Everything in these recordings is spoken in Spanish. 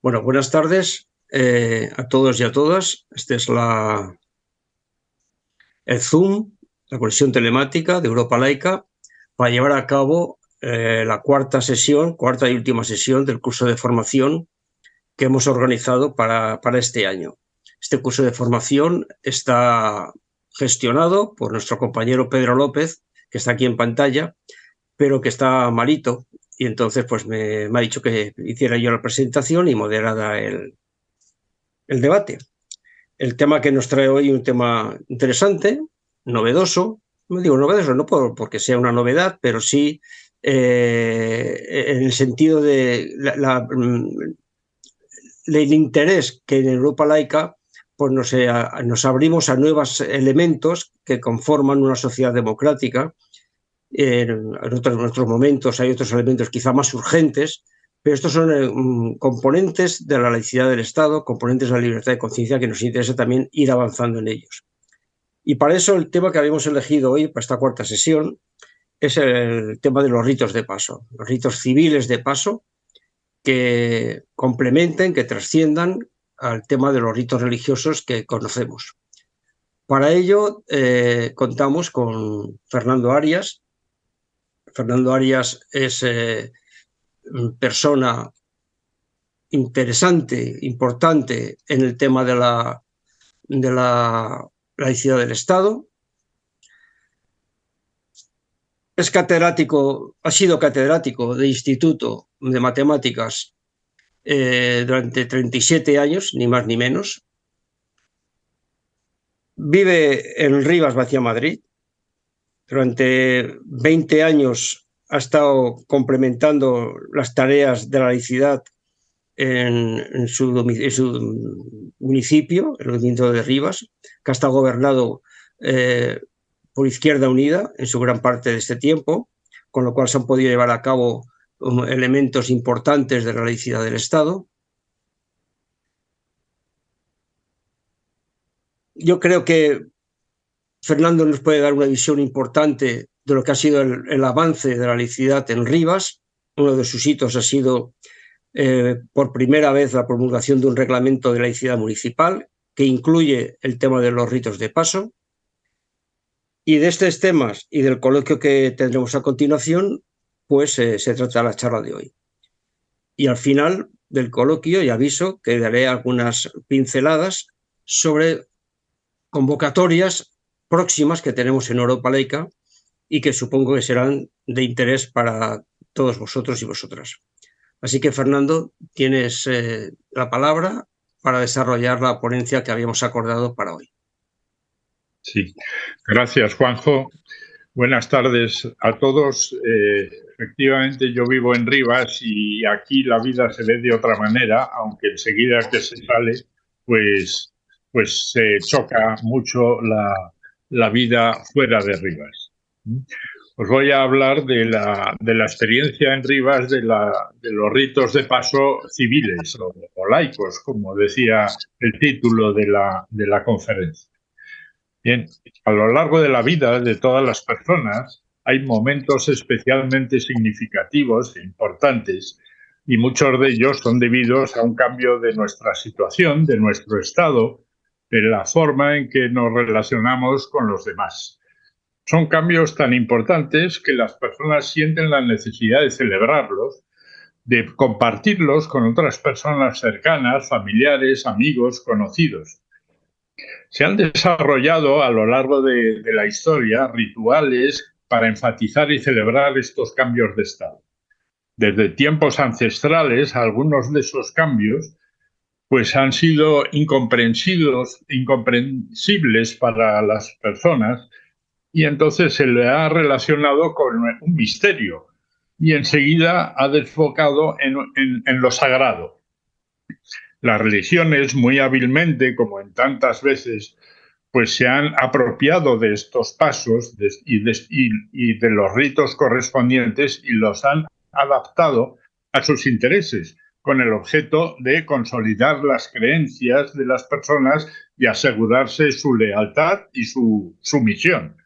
Bueno, buenas tardes eh, a todos y a todas. Este es la, el Zoom, la conexión telemática de Europa Laica, para llevar a cabo eh, la cuarta sesión, cuarta y última sesión del curso de formación que hemos organizado para, para este año. Este curso de formación está gestionado por nuestro compañero Pedro López, que está aquí en pantalla, pero que está malito y entonces pues me, ha dicho que hiciera yo la presentación y moderada el, debate. El tema que nos trae hoy es un tema interesante, novedoso, no digo novedoso no por, porque sea una novedad, pero sí eh, en el sentido de mm, el interés que en Europa laica pues eh, nos abrimos a nuevos elementos que conforman una sociedad democrática en, otros, momentos hay otros elementos quizá más urgentes, pero estos son eh, mm, componentes de la laicidad del Estado, componentes de la libertad de conciencia que nos interesa también ir avanzando en ellos. Y para eso el tema que habíamos elegido hoy, para esta cuarta sesión, es el tema de los ritos de paso, los ritos civiles de paso que complementen, que trasciendan al tema de los ritos religiosos que conocemos. Para ello eh, contamos con Fernando Arias, Fernando Arias es eh, persona interesante, importante en el tema de la, de la laicidad del Estado. Es catedrático, ha sido catedrático de Instituto de Matemáticas eh, durante 37 años, ni más ni menos. Vive en Rivas, Vacía Madrid, durante 20 años ha estado complementando las tareas de la laicidad en, su, municipio, el movimiento de Rivas, que ha estado gobernado eh, por Izquierda Unida en su gran parte de este tiempo, con lo cual se han podido llevar a cabo um, elementos importantes de la laicidad del Estado. Yo creo que Fernando nos puede dar una visión importante de lo que ha sido el, avance de la laicidad en Rivas. Uno de sus hitos ha sido eh, por primera vez la promulgación de un reglamento de laicidad municipal que incluye el tema de los ritos de paso. Y de estos temas y del coloquio que tendremos a continuación, pues eh, se trata la charla de hoy. Y al final del coloquio, y aviso que daré algunas pinceladas sobre convocatorias próximas que tenemos en Europa Laica y que supongo que serán de interés para todos vosotros y vosotras. Así que, Fernando, tienes eh, la palabra para desarrollar la ponencia que habíamos acordado para hoy. Sí, gracias, Juanjo. Buenas tardes a todos. Eh, efectivamente, yo vivo en Rivas y aquí la vida se ve de otra manera, aunque enseguida que se sale, pues, pues se choca mucho la, la vida fuera de Rivas. Os voy a hablar de la, de la experiencia en Rivas de, la, de, los ritos de paso civiles o, laicos, como decía el título de la, de la conferencia. Bien, a lo largo de la vida de todas las personas hay momentos especialmente significativos e importantes y muchos de ellos son debidos a un cambio de nuestra situación, de nuestro estado de la forma en que nos relacionamos con los demás. Son cambios tan importantes que las personas sienten la necesidad de celebrarlos, de compartirlos con otras personas cercanas, familiares, amigos, conocidos. Se han desarrollado a lo largo de la historia rituales para enfatizar y celebrar estos cambios de estado. Desde tiempos ancestrales, algunos de esos cambios pues han sido incomprensibles, incomprensibles para las personas y entonces se le ha relacionado con un misterio y enseguida ha desfocado en, lo sagrado. Las religiones muy hábilmente, como en tantas veces, pues se han apropiado de estos pasos y, de, los ritos correspondientes y los han adaptado a sus intereses con el objeto de consolidar las creencias de las personas y asegurarse su lealtad y su sumisión.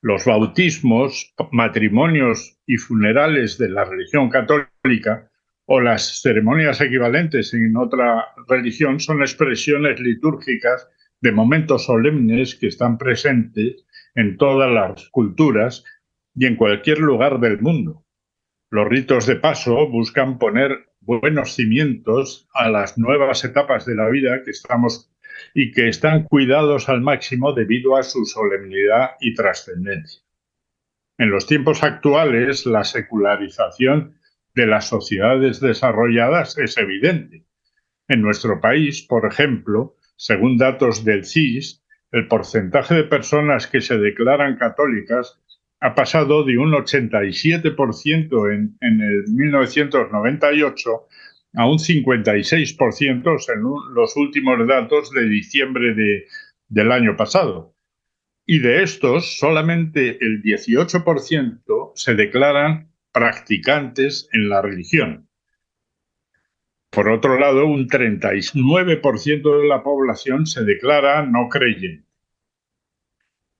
Los bautismos, matrimonios y funerales de la religión católica o las ceremonias equivalentes en otra religión son expresiones litúrgicas de momentos solemnes que están presentes en todas las culturas y en cualquier lugar del mundo. Los ritos de paso buscan poner buenos cimientos a las nuevas etapas de la vida que estamos y que están cuidados al máximo debido a su solemnidad y trascendencia. En los tiempos actuales, la secularización de las sociedades desarrolladas es evidente. En nuestro país, por ejemplo, según datos del CIS, el porcentaje de personas que se declaran católicas ha pasado de un 87% en, en el 1998 a un 56% según los últimos datos de diciembre de, del año pasado. Y de estos, solamente el 18% se declaran practicantes en la religión. Por otro lado, un 39% de la población se declara no creyente.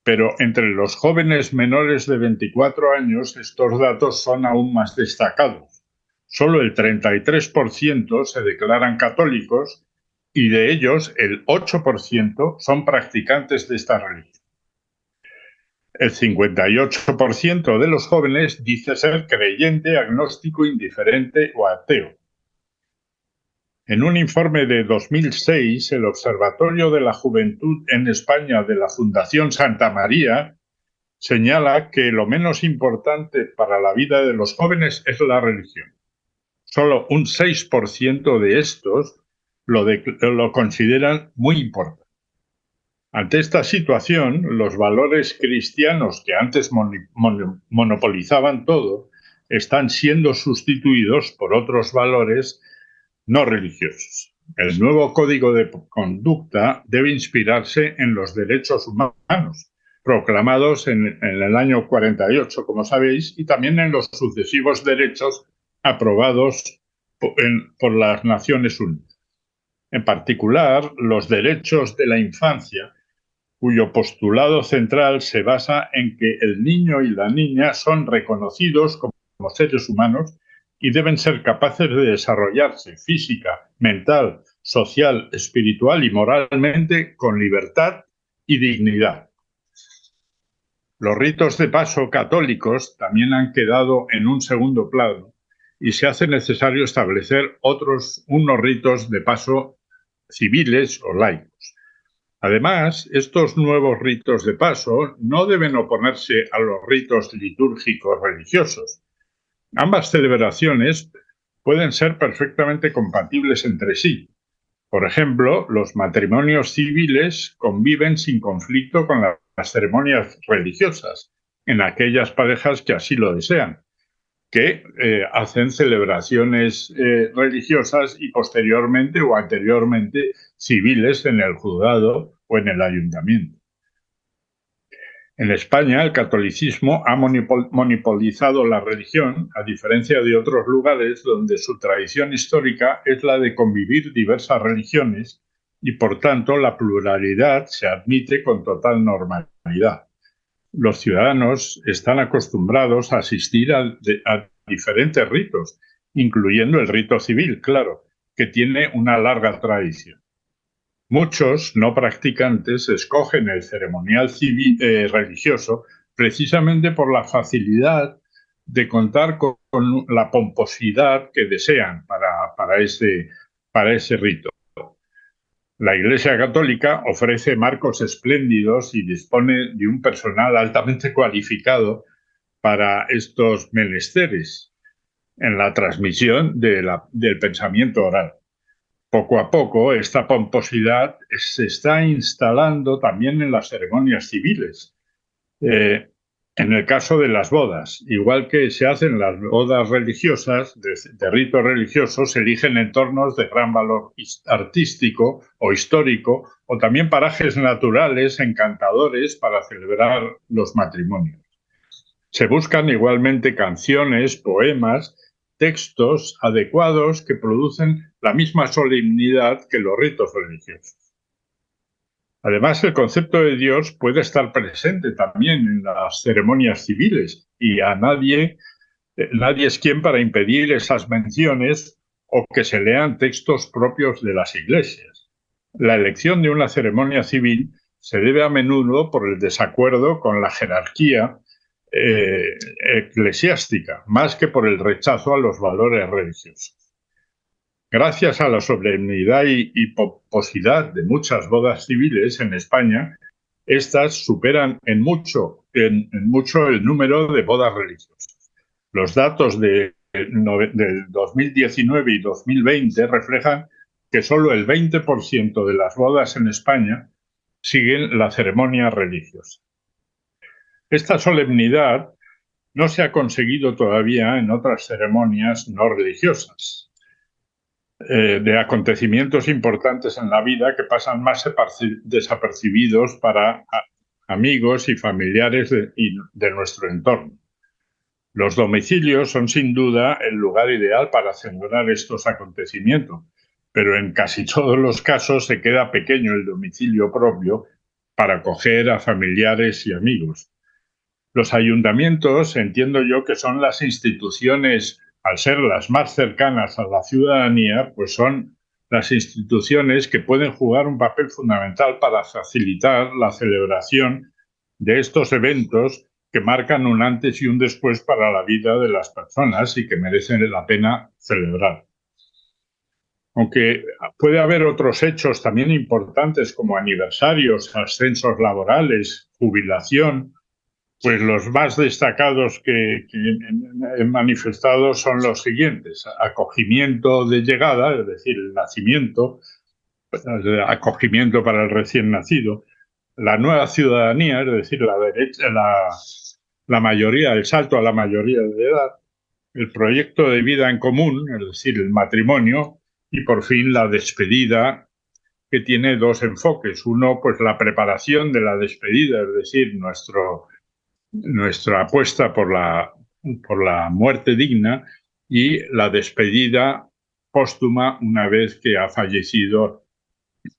Pero entre los jóvenes menores de 24 años estos datos son aún más destacados. Solo el 33% se declaran católicos y de ellos el 8% son practicantes de esta religión. El 58% de los jóvenes dice ser creyente, agnóstico, indiferente o ateo. En un informe de 2006, el Observatorio de la Juventud en España de la Fundación Santa María señala que lo menos importante para la vida de los jóvenes es la religión. Solo un 6% de estos lo, lo consideran muy importante. Ante esta situación, los valores cristianos que antes monopolizaban todo están siendo sustituidos por otros valores no religiosos. El nuevo código de conducta debe inspirarse en los derechos humanos, proclamados en, el año 48, como sabéis, y también en los sucesivos derechos aprobados por las Naciones Unidas. En particular, los derechos de la infancia cuyo postulado central se basa en que el niño y la niña son reconocidos como seres humanos y deben ser capaces de desarrollarse física, mental, social, espiritual y moralmente con libertad y dignidad. Los ritos de paso católicos también han quedado en un segundo plano y se hace necesario establecer otros unos ritos de paso civiles o laicos. Además, estos nuevos ritos de paso no deben oponerse a los ritos litúrgicos religiosos. Ambas celebraciones pueden ser perfectamente compatibles entre sí. Por ejemplo, los matrimonios civiles conviven sin conflicto con las ceremonias religiosas en aquellas parejas que así lo desean, que eh, hacen celebraciones eh, religiosas y posteriormente o anteriormente civiles en el juzgado o en el ayuntamiento. En España, el catolicismo ha monopolizado la religión, a diferencia de otros lugares donde su tradición histórica es la de convivir diversas religiones y, por tanto, la pluralidad se admite con total normalidad. Los ciudadanos están acostumbrados a asistir a, diferentes ritos, incluyendo el rito civil, claro, que tiene una larga tradición. Muchos no practicantes escogen el ceremonial civil, eh, religioso precisamente por la facilidad de contar con, la pomposidad que desean para, ese, para ese rito. La Iglesia Católica ofrece marcos espléndidos y dispone de un personal altamente cualificado para estos menesteres en la transmisión del pensamiento oral. Poco a poco, esta pomposidad se está instalando también en las ceremonias civiles. Eh, en el caso de las bodas, igual que se hacen las bodas religiosas, de, de rito religioso, se eligen entornos de gran valor artístico o histórico, o también parajes naturales encantadores para celebrar los matrimonios. Se buscan igualmente canciones, poemas textos adecuados que producen la misma solemnidad que los ritos religiosos. Además, el concepto de Dios puede estar presente también en las ceremonias civiles y a nadie, eh, nadie es quien para impedir esas menciones o que se lean textos propios de las iglesias. La elección de una ceremonia civil se debe a menudo por el desacuerdo con la jerarquía eh, eclesiástica, más que por el rechazo a los valores religiosos. Gracias a la solemnidad y, pomposidad de muchas bodas civiles en España, estas superan en mucho, en, mucho el número de bodas religiosas. Los datos de, del 2019 y 2020 reflejan que solo el 20% de las bodas en España siguen la ceremonia religiosa. Esta solemnidad no se ha conseguido todavía en otras ceremonias no religiosas. Eh, de acontecimientos importantes en la vida que pasan más desapercibidos para amigos y familiares de, de nuestro entorno. Los domicilios son sin duda el lugar ideal para celebrar estos acontecimientos, pero en casi todos los casos se queda pequeño el domicilio propio para acoger a familiares y amigos. Los ayuntamientos entiendo yo que son las instituciones al ser las más cercanas a la ciudadanía, pues son las instituciones que pueden jugar un papel fundamental para facilitar la celebración de estos eventos que marcan un antes y un después para la vida de las personas y que merecen la pena celebrar. Aunque puede haber otros hechos también importantes como aniversarios, ascensos laborales, jubilación, pues los más destacados que, he manifestado son los siguientes. Acogimiento de llegada, es decir, el nacimiento, acogimiento para el recién nacido. La nueva ciudadanía, es decir, la, derecha, la, la mayoría, el salto a la mayoría de edad. El proyecto de vida en común, es decir, el matrimonio. Y por fin la despedida, que tiene dos enfoques. Uno, pues la preparación de la despedida, es decir, nuestro nuestra apuesta por la, por la muerte digna y la despedida póstuma una vez que ha fallecido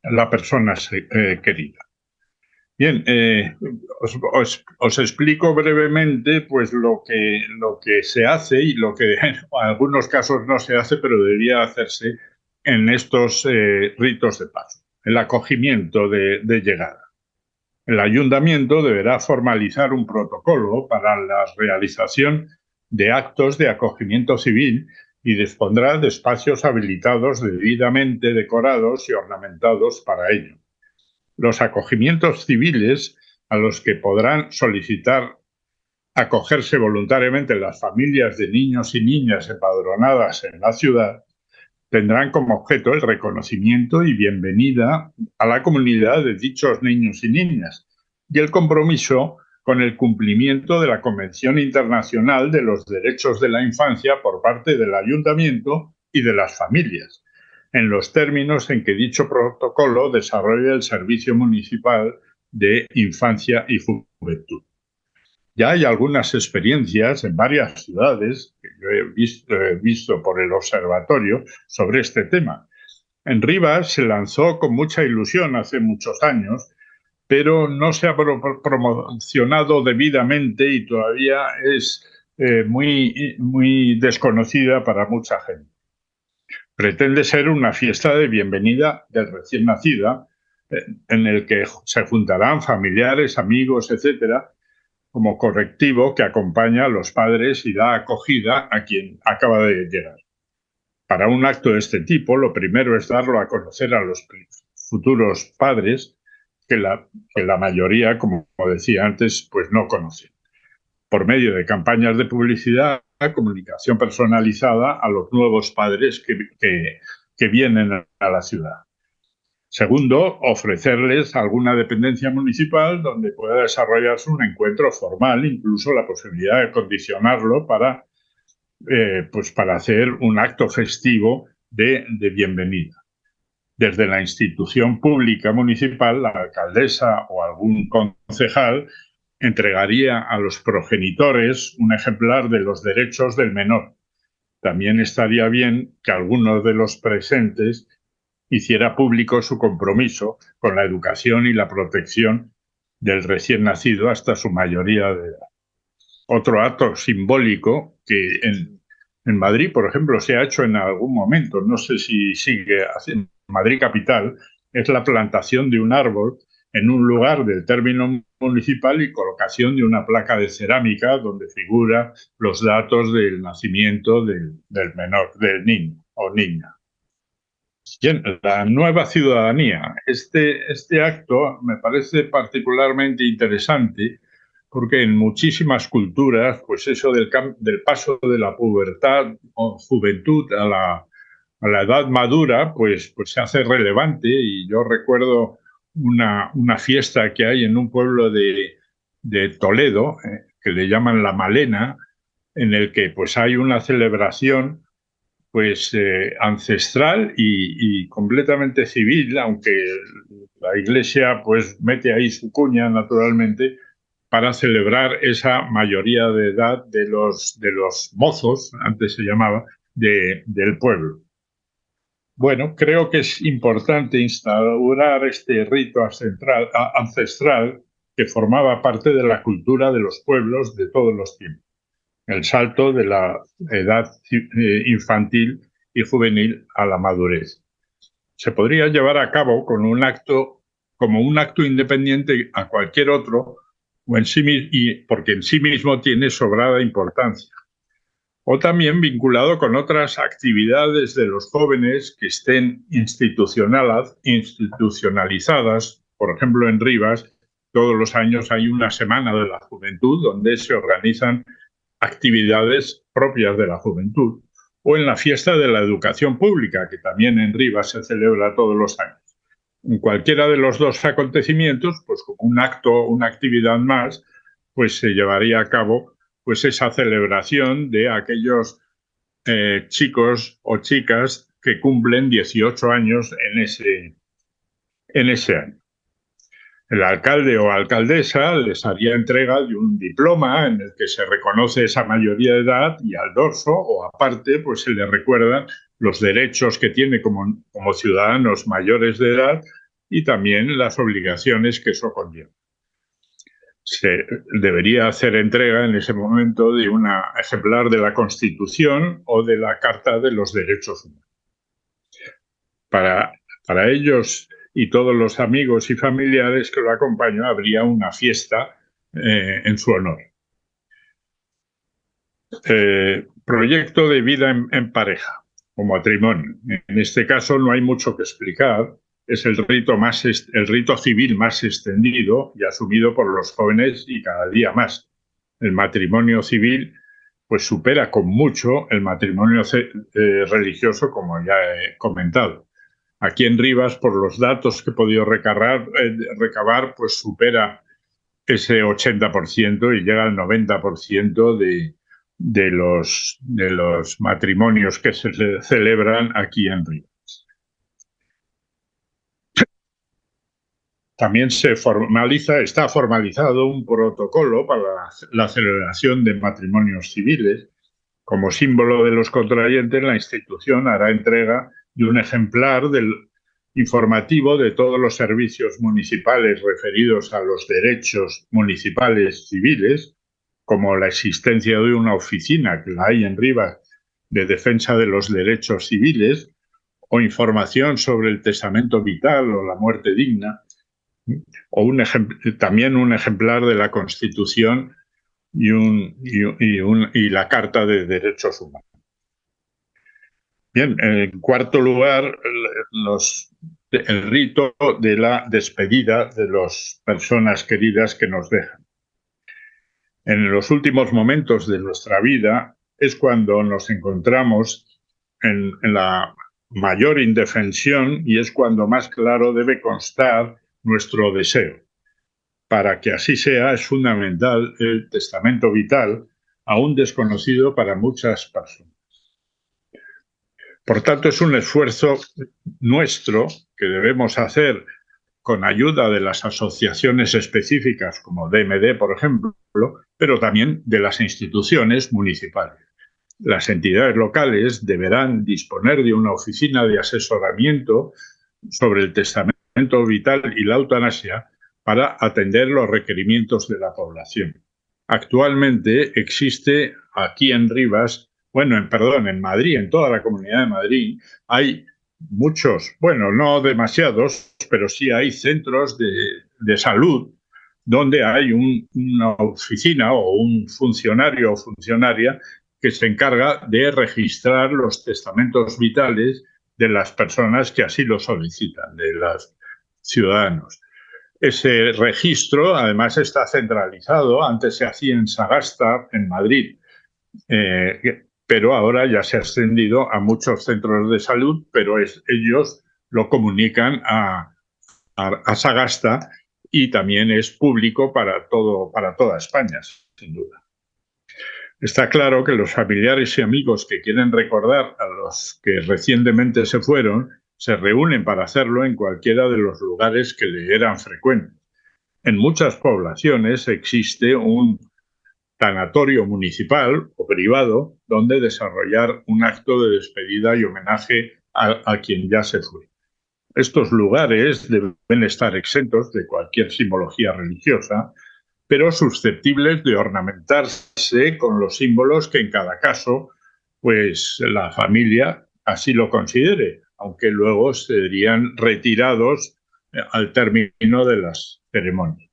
la persona eh, querida. Bien, eh, os, explico brevemente pues, lo, que, lo que se hace y lo que en algunos casos no se hace, pero debería hacerse en estos eh, ritos de paso. El acogimiento de llegada. El ayuntamiento deberá formalizar un protocolo para la realización de actos de acogimiento civil y dispondrá de espacios habilitados debidamente decorados y ornamentados para ello. Los acogimientos civiles a los que podrán solicitar acogerse voluntariamente las familias de niños y niñas empadronadas en la ciudad tendrán como objeto el reconocimiento y bienvenida a la comunidad de dichos niños y niñas y el compromiso con el cumplimiento de la Convención Internacional de los Derechos de la Infancia por parte del Ayuntamiento y de las familias, en los términos en que dicho protocolo desarrolla el Servicio Municipal de Infancia y Juventud. Ya hay algunas experiencias en varias ciudades visto, he visto por el observatorio sobre este tema. En Rivas se lanzó con mucha ilusión hace muchos años, pero no se ha promocionado debidamente y todavía es eh, muy, muy desconocida para mucha gente. Pretende ser una fiesta de bienvenida del recién nacida, eh, en el que se juntarán familiares, amigos, etcétera, como correctivo que acompaña a los padres y da acogida a quien acaba de llegar. Para un acto de este tipo, lo primero es darlo a conocer a los futuros padres, que la, que la mayoría, como decía antes, pues no conocen. Por medio de campañas de publicidad, comunicación personalizada a los nuevos padres que, que, que vienen a la ciudad. Segundo, ofrecerles alguna dependencia municipal donde pueda desarrollarse un encuentro formal, incluso la posibilidad de condicionarlo para, eh, pues para hacer un acto festivo de, de bienvenida. Desde la institución pública municipal, la alcaldesa o algún concejal entregaría a los progenitores un ejemplar de los derechos del menor. También estaría bien que algunos de los presentes hiciera público su compromiso con la educación y la protección del recién nacido hasta su mayoría de edad. Otro acto simbólico que En Madrid, por ejemplo, se ha hecho en algún momento, no sé si sigue en Madrid capital, es la plantación de un árbol en un lugar del término municipal y colocación de una placa de cerámica donde figura los datos del nacimiento del, menor, del niño o niña. La nueva ciudadanía. Este, este acto me parece particularmente interesante porque en muchísimas culturas, pues eso del, del paso de la pubertad o juventud a la, a la edad madura, pues, pues se hace relevante. Y yo recuerdo una, una fiesta que hay en un pueblo de, de Toledo, eh, que le llaman La Malena, en el que pues hay una celebración pues eh, ancestral y, completamente civil, aunque la iglesia pues mete ahí su cuña naturalmente para celebrar esa mayoría de edad de los, de los mozos, antes se llamaba, de, del pueblo. Bueno, creo que es importante instaurar este rito ancestral, que formaba parte de la cultura de los pueblos de todos los tiempos. El salto de la edad eh, infantil y juvenil a la madurez. Se podría llevar a cabo con un acto, como un acto independiente a cualquier otro, o en sí, y porque en sí mismo tiene sobrada importancia o también vinculado con otras actividades de los jóvenes que estén institucionalizadas. Por ejemplo, en Rivas, todos los años hay una semana de la juventud donde se organizan actividades propias de la juventud, o en la fiesta de la educación pública, que también en Rivas se celebra todos los años. En cualquiera de los dos acontecimientos, pues un acto, una actividad más, pues se llevaría a cabo pues esa celebración de aquellos eh, chicos o chicas que cumplen 18 años en ese, en ese año. El alcalde o alcaldesa les haría entrega de un diploma en el que se reconoce esa mayoría de edad y al dorso o aparte pues se le recuerdan los derechos que tiene como, como ciudadanos mayores de edad y también las obligaciones que eso conlleva se debería hacer entrega en ese momento de un ejemplar de la Constitución o de la Carta de los Derechos Humanos. Para, para ellos y todos los amigos y familiares que lo acompañan habría una fiesta eh, en su honor. Eh, proyecto de vida en pareja o matrimonio. En este caso no hay mucho que explicar, es el rito, más, el rito civil más extendido y asumido por los jóvenes y cada día más. El matrimonio civil pues supera con mucho el matrimonio eh, religioso, como ya he comentado. Aquí en Rivas, por los datos que he podido recabar, eh, recabar pues supera ese 80% y llega al 90% de, de, los, de los matrimonios que se celebran aquí en Rivas. También se formaliza, está formalizado un protocolo para la, celebración de matrimonios civiles. Como símbolo de los contrayentes, la institución hará entrega de un ejemplar del informativo de todos los servicios municipales referidos a los derechos municipales civiles, como la existencia de una oficina que la hay en Rivas de defensa de los derechos civiles, o información sobre el testamento vital o la muerte digna, o un también un ejemplar de la Constitución y, un, y, la Carta de Derechos Humanos. Bien, en cuarto lugar, el rito de la despedida de las personas queridas que nos dejan. En los últimos momentos de nuestra vida es cuando nos encontramos en la mayor indefensión y es cuando más claro debe constar nuestro deseo. Para que así sea, es fundamental el testamento vital, aún desconocido para muchas personas. Por tanto, es un esfuerzo nuestro que debemos hacer con ayuda de las asociaciones específicas como DMD, por ejemplo, pero también de las instituciones municipales. Las entidades locales deberán disponer de una oficina de asesoramiento sobre el testamento vital y la eutanasia para atender los requerimientos de la población. Actualmente existe aquí en Rivas bueno, en, perdón, en Madrid, en toda la comunidad de Madrid, hay muchos, bueno, no demasiados, pero sí hay centros de, salud donde hay una oficina o un funcionario o funcionaria que se encarga de registrar los testamentos vitales de las personas que así lo solicitan, de los ciudadanos. Ese registro además está centralizado, antes se hacía en Sagasta, en Madrid, eh, pero ahora ya se ha extendido a muchos centros de salud, pero ellos lo comunican a, Sagasta y también es público para, todo, para toda España, sin duda. Está claro que los familiares y amigos que quieren recordar a los que recientemente se fueron se reúnen para hacerlo en cualquiera de los lugares que le eran frecuentes. En muchas poblaciones existe un tanatorio municipal o privado donde desarrollar un acto de despedida y homenaje a, quien ya se fue. Estos lugares deben estar exentos de cualquier simbología religiosa, pero susceptibles de ornamentarse con los símbolos que en cada caso pues la familia así lo considere, aunque luego serían retirados eh, al término de las ceremonias.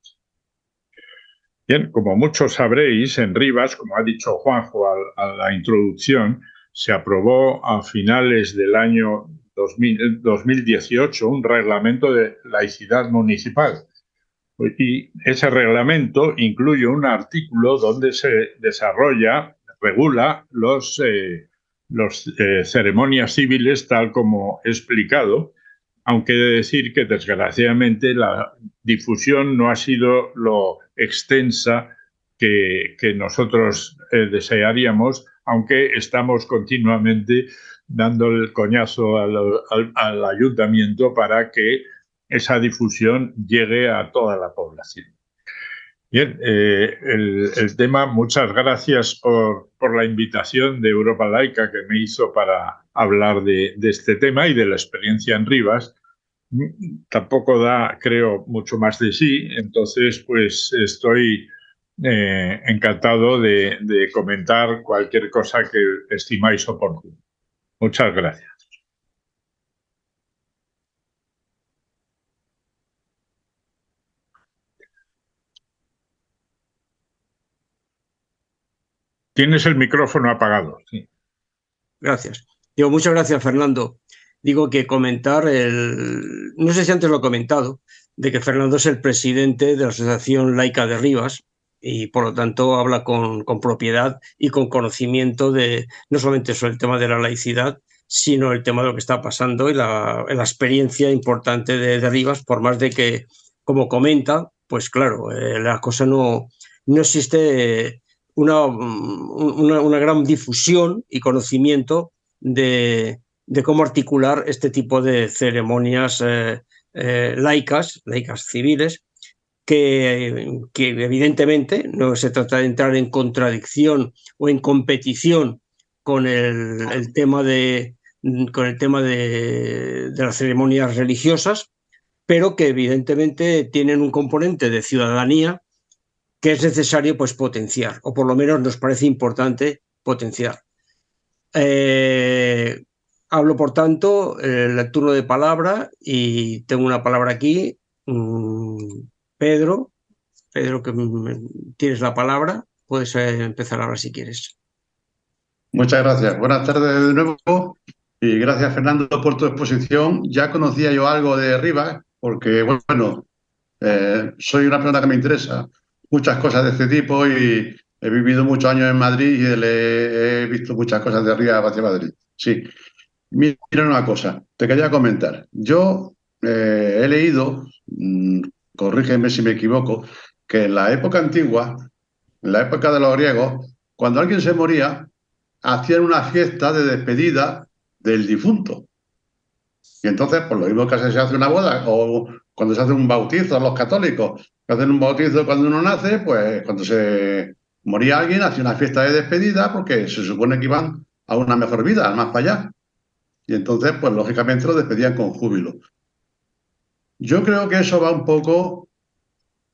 Bien, como muchos sabréis, en Rivas, como ha dicho Juanjo a, la introducción, se aprobó a finales del año 2018 un reglamento de laicidad municipal. Y ese reglamento incluye un artículo donde se desarrolla, regula los, eh, los eh, ceremonias civiles tal como he explicado, aunque he de decir que desgraciadamente la difusión no ha sido lo extensa que, nosotros eh, desearíamos, aunque estamos continuamente dando el coñazo al, ayuntamiento para que esa difusión llegue a toda la población. Bien, eh, el, tema, muchas gracias por, la invitación de Europa Laica que me hizo para hablar de, de, este tema y de la experiencia en Rivas tampoco da, creo, mucho más de sí, entonces pues estoy eh, encantado de, comentar cualquier cosa que estimáis oportuno. Muchas gracias. Tienes el micrófono apagado. Gracias. Digo, muchas gracias, Fernando digo que comentar, el, no sé si antes lo he comentado, de que Fernando es el presidente de la Asociación Laica de Rivas y por lo tanto habla con, con propiedad y con conocimiento de no solamente sobre el tema de la laicidad, sino el tema de lo que está pasando y la, la experiencia importante de, Rivas, por más de que, como comenta, pues claro, eh, la cosa no, no existe una, una, una gran difusión y conocimiento de, de cómo articular este tipo de ceremonias eh, eh, laicas, laicas civiles, que, evidentemente no se trata de entrar en contradicción o en competición con el, tema, de, con el tema de, de, las ceremonias religiosas, pero que evidentemente tienen un componente de ciudadanía que es necesario pues, potenciar, o por lo menos nos parece importante potenciar. Eh, Hablo, por tanto, el turno de palabra y tengo una palabra aquí. Mm, Pedro, Pedro, que tienes la palabra, puedes eh, empezar ahora si quieres. Muchas gracias. Buenas tardes de nuevo y gracias Fernando por tu exposición. Ya conocía yo algo de Rivas porque, bueno, eh, soy una persona que me interesa muchas cosas de este tipo y he vivido muchos años en Madrid y he visto muchas cosas de Rivas hacia Madrid. Sí. Mira una cosa, te quería comentar. Yo eh, he leído, mm, corrígeme si me equivoco, que en la época antigua, en la época de los griegos, cuando alguien se moría, hacían una fiesta de despedida del difunto. Y entonces, por lo mismo que se hace una boda, o cuando se hace un bautizo, los católicos, que hacen un bautizo cuando uno nace, pues cuando se moría alguien, hacía una fiesta de despedida porque se supone que iban a una mejor vida, más para allá. Y entonces, pues lógicamente lo despedían con júbilo. Yo creo que eso va un poco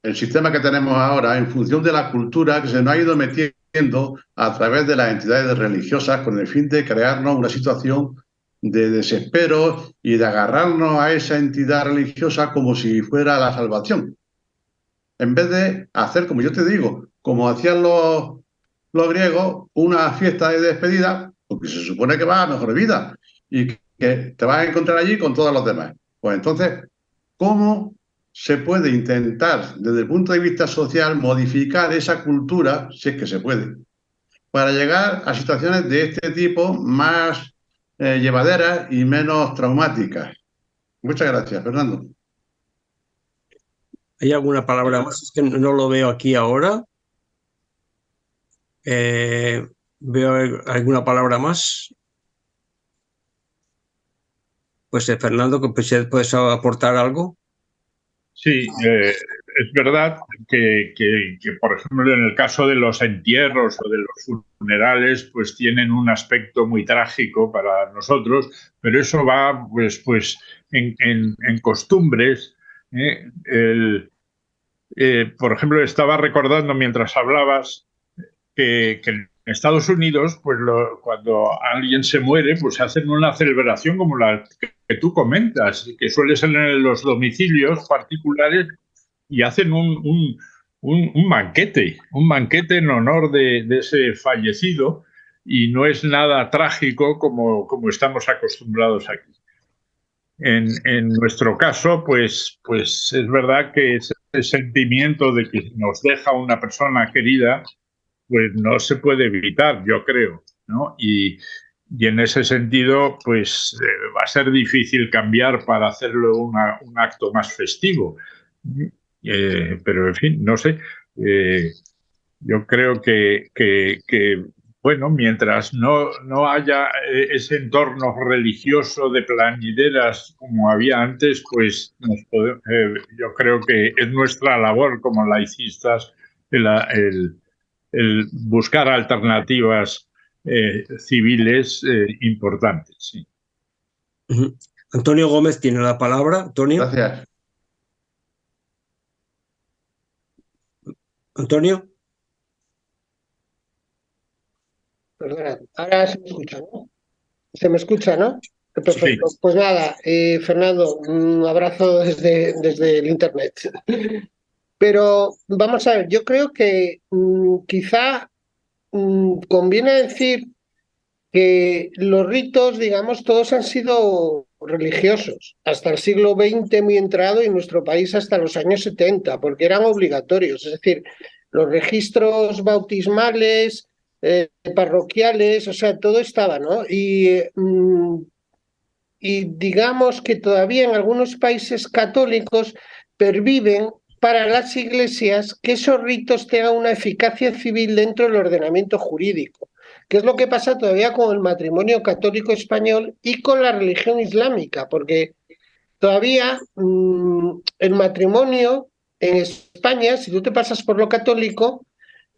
el sistema que tenemos ahora en función de la cultura que se nos ha ido metiendo a través de las entidades religiosas con el fin de crearnos una situación de desespero y de agarrarnos a esa entidad religiosa como si fuera la salvación. En vez de hacer, como yo te digo, como hacían los, los griegos, una fiesta de despedida, porque se supone que va a mejor vida y que te vas a encontrar allí con todos los demás. Pues entonces, ¿cómo se puede intentar, desde el punto de vista social, modificar esa cultura, si es que se puede, para llegar a situaciones de este tipo más eh, llevaderas y menos traumáticas? Muchas gracias, Fernando. ¿Hay alguna palabra más? Es que no lo veo aquí ahora. Eh, ¿Veo alguna palabra más? Pues eh, Fernando, pues, puedes aportar algo. Sí, eh, es verdad que, por ejemplo, en el caso de los entierros o de los funerales, pues tienen un aspecto muy trágico para nosotros, pero eso va, pues, pues en, costumbres. ¿eh? Eh, por ejemplo, estaba recordando mientras hablabas que, que en Estados Unidos, pues cuando alguien se muere, pues hacen una celebración como la que tú comentas, que suele ser en los domicilios particulares y hacen un, un, un, banquete, un banquete en honor de, de, ese fallecido y no es nada trágico como, como estamos acostumbrados aquí. En, en, nuestro caso, pues, pues es verdad que ese sentimiento de que nos deja una persona querida, pues no se puede evitar, yo creo, ¿no? Y, y en ese sentido, pues eh, va a ser difícil cambiar para hacerlo una, un acto más festivo. Eh, pero, en fin, no sé. Eh, yo creo que, que, bueno, mientras no, no haya ese entorno religioso de planideras como había antes, pues yo creo que es nuestra labor como laicistas el, el, el buscar alternativas eh, civiles eh, importantes. Sí. Antonio Gómez tiene la palabra. Antonio. Gracias. Antonio. Perdona, ahora se me escucha, ¿no? Se me escucha, ¿no? Perfecto. Sí. Pues nada, eh, Fernando, un abrazo desde, desde el Internet. Pero vamos a ver, yo creo que mmm, quizá mmm, conviene decir que los ritos, digamos, todos han sido religiosos, hasta el siglo XX muy entrado y nuestro país hasta los años 70, porque eran obligatorios, es decir, los registros bautismales, eh, parroquiales, o sea, todo estaba, ¿no? Y, mmm, y digamos que todavía en algunos países católicos perviven para las iglesias que esos ritos tengan una eficacia civil dentro del ordenamiento jurídico, que es lo que pasa todavía con el matrimonio católico español y con la religión islámica, porque todavía mmm, el matrimonio en España, si tú te pasas por lo católico,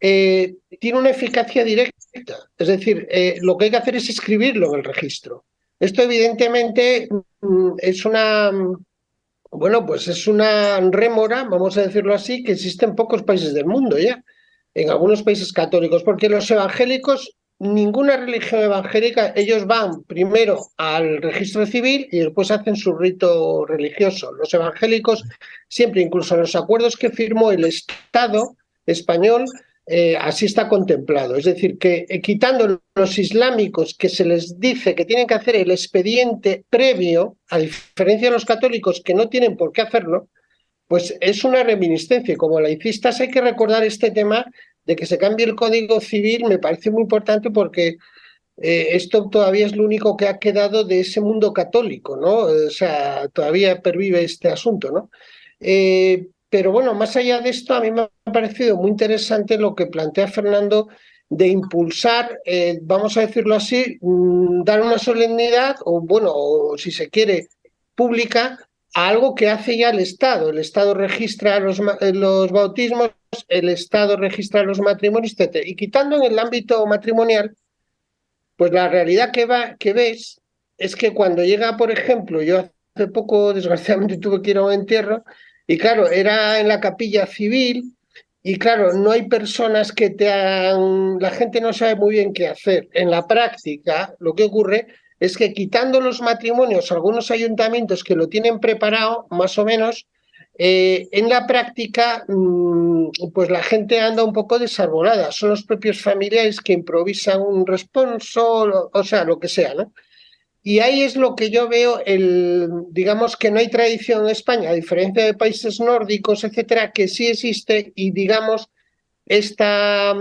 eh, tiene una eficacia directa. Es decir, eh, lo que hay que hacer es escribirlo en el registro. Esto evidentemente mmm, es una bueno, pues es una rémora, vamos a decirlo así, que existe en pocos países del mundo ya, en algunos países católicos, porque los evangélicos, ninguna religión evangélica, ellos van primero al registro civil y después hacen su rito religioso. Los evangélicos siempre, incluso en los acuerdos que firmó el Estado español, eh, así está contemplado. Es decir, que eh, quitando los islámicos que se les dice que tienen que hacer el expediente previo, a diferencia de los católicos que no tienen por qué hacerlo, pues es una reminiscencia. Y como laicistas hay que recordar este tema de que se cambie el Código Civil, me parece muy importante porque eh, esto todavía es lo único que ha quedado de ese mundo católico, ¿no? O sea, todavía pervive este asunto, ¿no? Eh, pero bueno, más allá de esto, a mí me ha parecido muy interesante lo que plantea Fernando de impulsar, eh, vamos a decirlo así, mmm, dar una solemnidad, o bueno, o si se quiere, pública, a algo que hace ya el Estado. El Estado registra los, eh, los bautismos, el Estado registra los matrimonios, etc. Y quitando en el ámbito matrimonial, pues la realidad que, va, que ves es que cuando llega, por ejemplo, yo hace poco, desgraciadamente, tuve que ir a un entierro, y claro, era en la capilla civil y claro, no hay personas que te hagan, la gente no sabe muy bien qué hacer. En la práctica, lo que ocurre es que quitando los matrimonios, algunos ayuntamientos que lo tienen preparado, más o menos, eh, en la práctica, mm, pues la gente anda un poco desarbolada. Son los propios familiares que improvisan un responso, o sea, lo que sea, ¿no? Y ahí es lo que yo veo, el, digamos que no hay tradición en España, a diferencia de países nórdicos, etcétera, que sí existe y digamos, esta,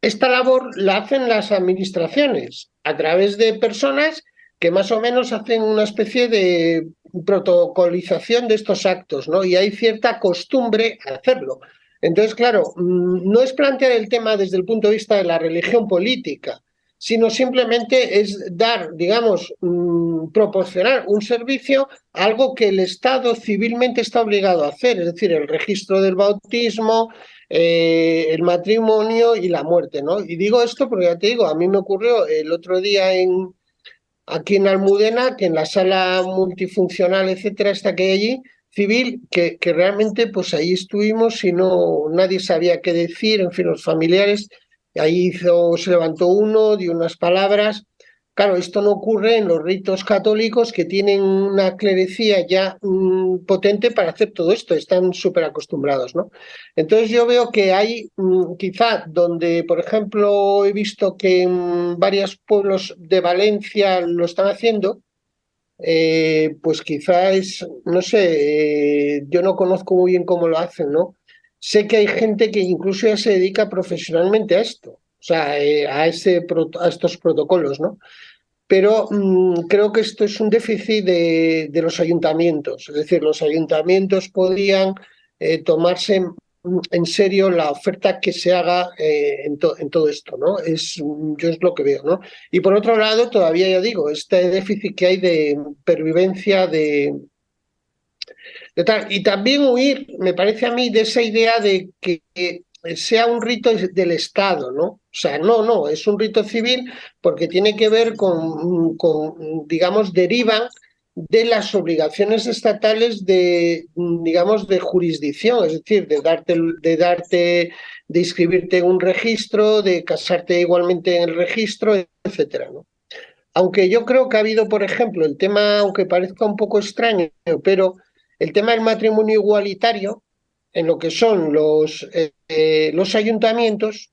esta labor la hacen las administraciones a través de personas que más o menos hacen una especie de protocolización de estos actos, ¿no? Y hay cierta costumbre a hacerlo. Entonces, claro, mm, no es plantear el tema desde el punto de vista de la religión política, sino simplemente es dar, digamos, mm, proporcionar un servicio, algo que el Estado civilmente está obligado a hacer, es decir, el registro del bautismo, eh, el matrimonio y la muerte, ¿no? Y digo esto porque ya te digo, a mí me ocurrió el otro día en aquí en Almudena, que en la sala multifuncional, etcétera, está que hay allí, civil, que, que realmente pues ahí estuvimos y no nadie sabía qué decir, en fin, los familiares Ahí hizo, se levantó uno, dio unas palabras. Claro, esto no ocurre en los ritos católicos que tienen una clerecía ya mm, potente para hacer todo esto, están súper acostumbrados, ¿no? Entonces yo veo que hay mm, quizá donde, por ejemplo, he visto que en varios pueblos de Valencia lo están haciendo, eh, pues quizá es, no sé, eh, yo no conozco muy bien cómo lo hacen, ¿no? Sé que hay gente que incluso ya se dedica profesionalmente a esto, o sea, eh, a, estos protocolos, ¿no? Pero mm, creo que esto es un déficit de, los ayuntamientos, es decir, los ayuntamientos podrían eh, tomarse en serio la oferta que se haga eh, en, en, todo esto, ¿no? Es, yo es lo que veo, ¿no? Y por otro lado, todavía ya digo, este déficit que hay de pervivencia de, y también huir, me parece a mí, de esa idea de que sea un rito del Estado, ¿no? O sea, no, no, es un rito civil porque tiene que ver con, digamos, derivan de las obligaciones estatales de, digamos, de jurisdicción, es decir, de darte, de darte, de inscribirte en un registro, de casarte igualmente en el registro, etcétera, ¿no? Aunque yo creo que ha habido, por ejemplo, el tema, aunque parezca un poco extraño, pero el tema del matrimonio igualitario, en lo que son los, eh, eh, los ayuntamientos,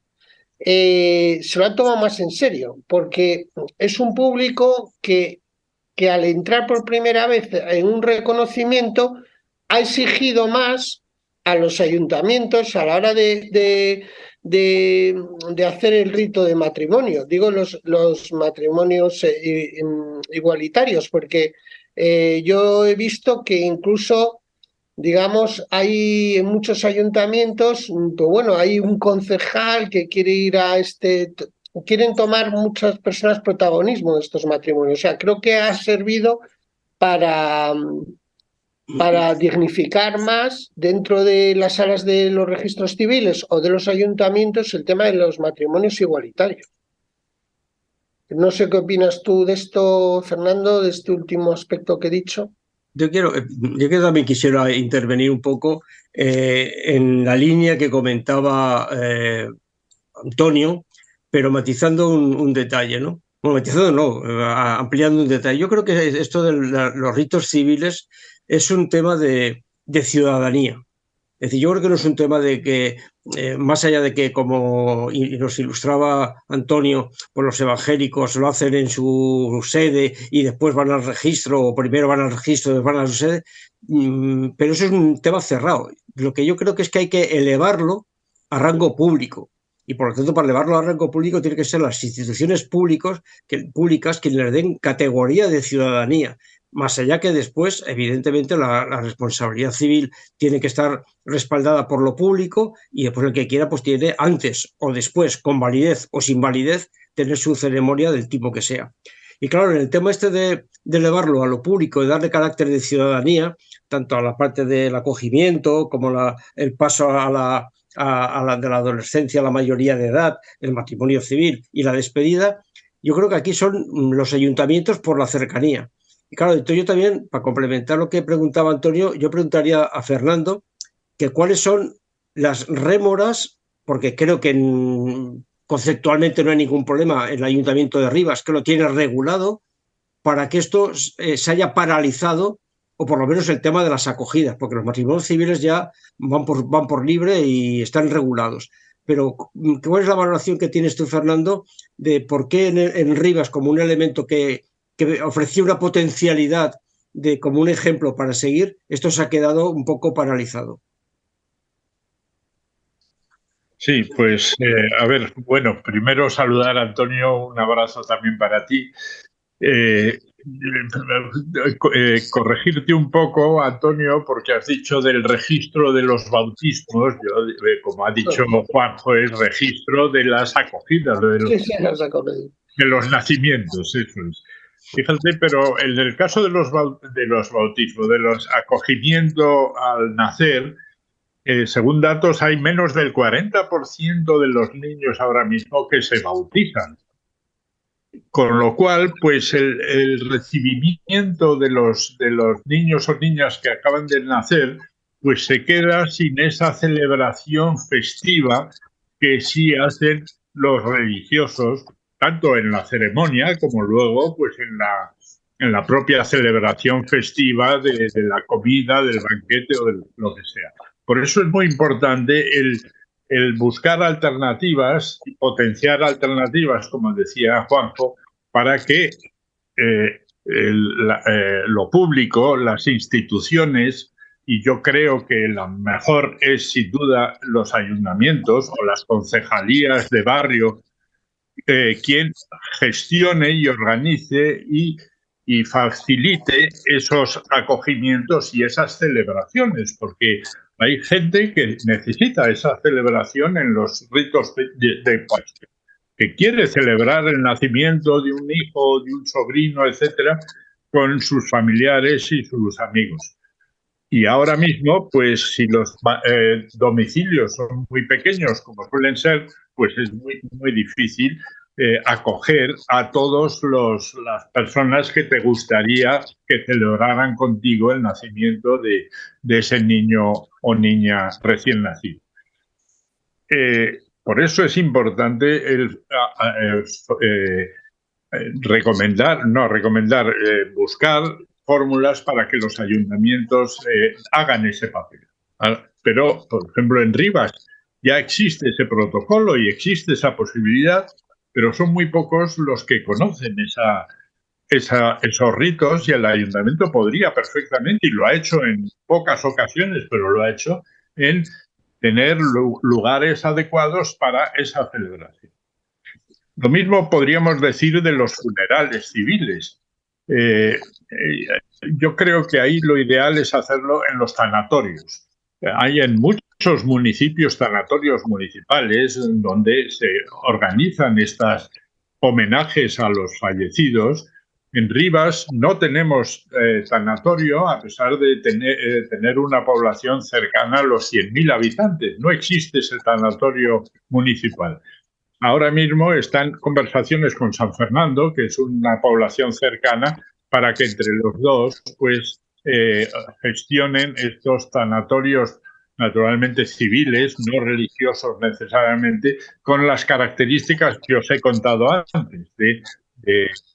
eh, se lo han tomado más en serio, porque es un público que, que al entrar por primera vez en un reconocimiento ha exigido más a los ayuntamientos a la hora de, de, de, hacer el rito de matrimonio. Digo los, los matrimonios igualitarios, porque eh, yo he visto que incluso, digamos, hay muchos ayuntamientos, pues bueno, hay un concejal que quiere ir a este, quieren tomar muchas personas protagonismo en estos matrimonios. O sea, creo que ha servido para, para dignificar más dentro de las salas de los registros civiles o de los ayuntamientos el tema de los matrimonios igualitarios. No sé qué opinas tú de esto, Fernando, de este último aspecto que he dicho. Yo quiero, eh, yo también quisiera intervenir un poco eh, en la línea que comentaba eh, Antonio, pero matizando un, detalle, ¿no? Bueno, matizando no, ampliando un detalle. Yo creo que esto de los ritos civiles es un tema de, de ciudadanía. Es decir, yo creo que no es un tema de que, eh, más allá de que, como nos ilustraba Antonio, pues los evangélicos lo hacen en su sede y después van al registro, o primero van al registro, después van a su sede, mm, pero eso es un tema cerrado. Lo que yo creo que es que hay que elevarlo a rango público. Y por lo tanto, para elevarlo a rango público, tiene que ser las instituciones públicos, que, públicas quienes le den categoría de ciudadanía más allá que después, evidentemente, la, responsabilidad civil tiene que estar respaldada por lo público y después el que quiera, pues tiene antes o después, con validez o sin validez, tener su ceremonia del tipo que sea. Y claro, en el tema este de, elevarlo a lo público y darle carácter de ciudadanía, tanto a la parte del acogimiento como la, el paso a la, a de la adolescencia, la mayoría de edad, el matrimonio civil y la despedida, yo creo que aquí son los ayuntamientos por la cercanía. Y claro, entonces yo también, para complementar lo que preguntaba Antonio, yo preguntaría a Fernando que cuáles son las rémoras, porque creo que conceptualmente no hay ningún problema, el Ayuntamiento de Rivas que lo tiene regulado, para que esto eh, se haya paralizado, o por lo menos el tema de las acogidas, porque los matrimonios civiles ya van por, van por libre y están regulados. Pero, ¿cuál es la valoración que tienes tú, Fernando, de por qué en, Rivas, como un elemento que, que ofrecía una potencialidad de como un ejemplo para seguir, esto se ha quedado un poco paralizado? Sí, pues eh, a ver, bueno, primero saludar a Antonio, un abrazo también para ti. Eh, eh, corregirte un poco, Antonio, porque has dicho del registro de los bautismos, yo, como ha dicho Juanjo, es registro de las acogidas, de los, de los nacimientos, eso es. Fíjate, pero en el caso de los, de los bautismos, de los acogimientos al nacer, eh, según datos, hay menos del 40% de los niños ahora mismo que se bautizan. Con lo cual, pues el, recibimiento de los, de los niños o niñas que acaban de nacer, pues se queda sin esa celebración festiva que sí hacen los religiosos, tanto en la ceremonia como luego pues en la, en la propia celebración festiva de, la comida, del banquete o de lo que sea. Por eso es muy importante el, buscar alternativas y potenciar alternativas, como decía Juanjo, para que eh, eh, lo público, las instituciones, y yo creo que la mejor es sin duda los ayuntamientos o las concejalías de barrio, eh, quien gestione y organice y y facilite esos acogimientos y esas celebraciones, porque hay gente que necesita esa celebración en los ritos de, de, que quiere celebrar el nacimiento de un hijo, de un sobrino, etcétera, con sus familiares y sus amigos. Y ahora mismo, pues si los eh, domicilios son muy pequeños, como suelen ser, pues es muy, muy difícil eh, acoger a todas las personas que te gustaría que celebraran contigo el nacimiento de, ese niño o niña recién nacido. Eh, por eso es importante eh, recomendar, no recomendar, buscar fórmulas para que los ayuntamientos hagan ese papel. Ah, pero, por ejemplo, en Rivas ya existe ese protocolo y existe esa posibilidad pero son muy pocos los que conocen esos ritos y el ayuntamiento podría perfectamente, y lo ha hecho en pocas ocasiones, pero lo ha hecho, en tener lugares adecuados para esa celebración. Lo mismo podríamos decir de los funerales civiles. Eh, eh, yo creo que ahí lo ideal es hacerlo en los sanatorios. Hay en muchos muchos municipios sanatorios municipales donde se organizan estos homenajes a los fallecidos. En Rivas no tenemos eh, sanatorio a pesar de tener, eh, tener, una población cercana a los 100.000 habitantes. No existe ese sanatorio municipal. Ahora mismo están conversaciones con San Fernando, que es una población cercana, para que entre los dos pues, eh, gestionen estos sanatorios naturalmente civiles, no religiosos necesariamente, con las características que os he contado antes, de,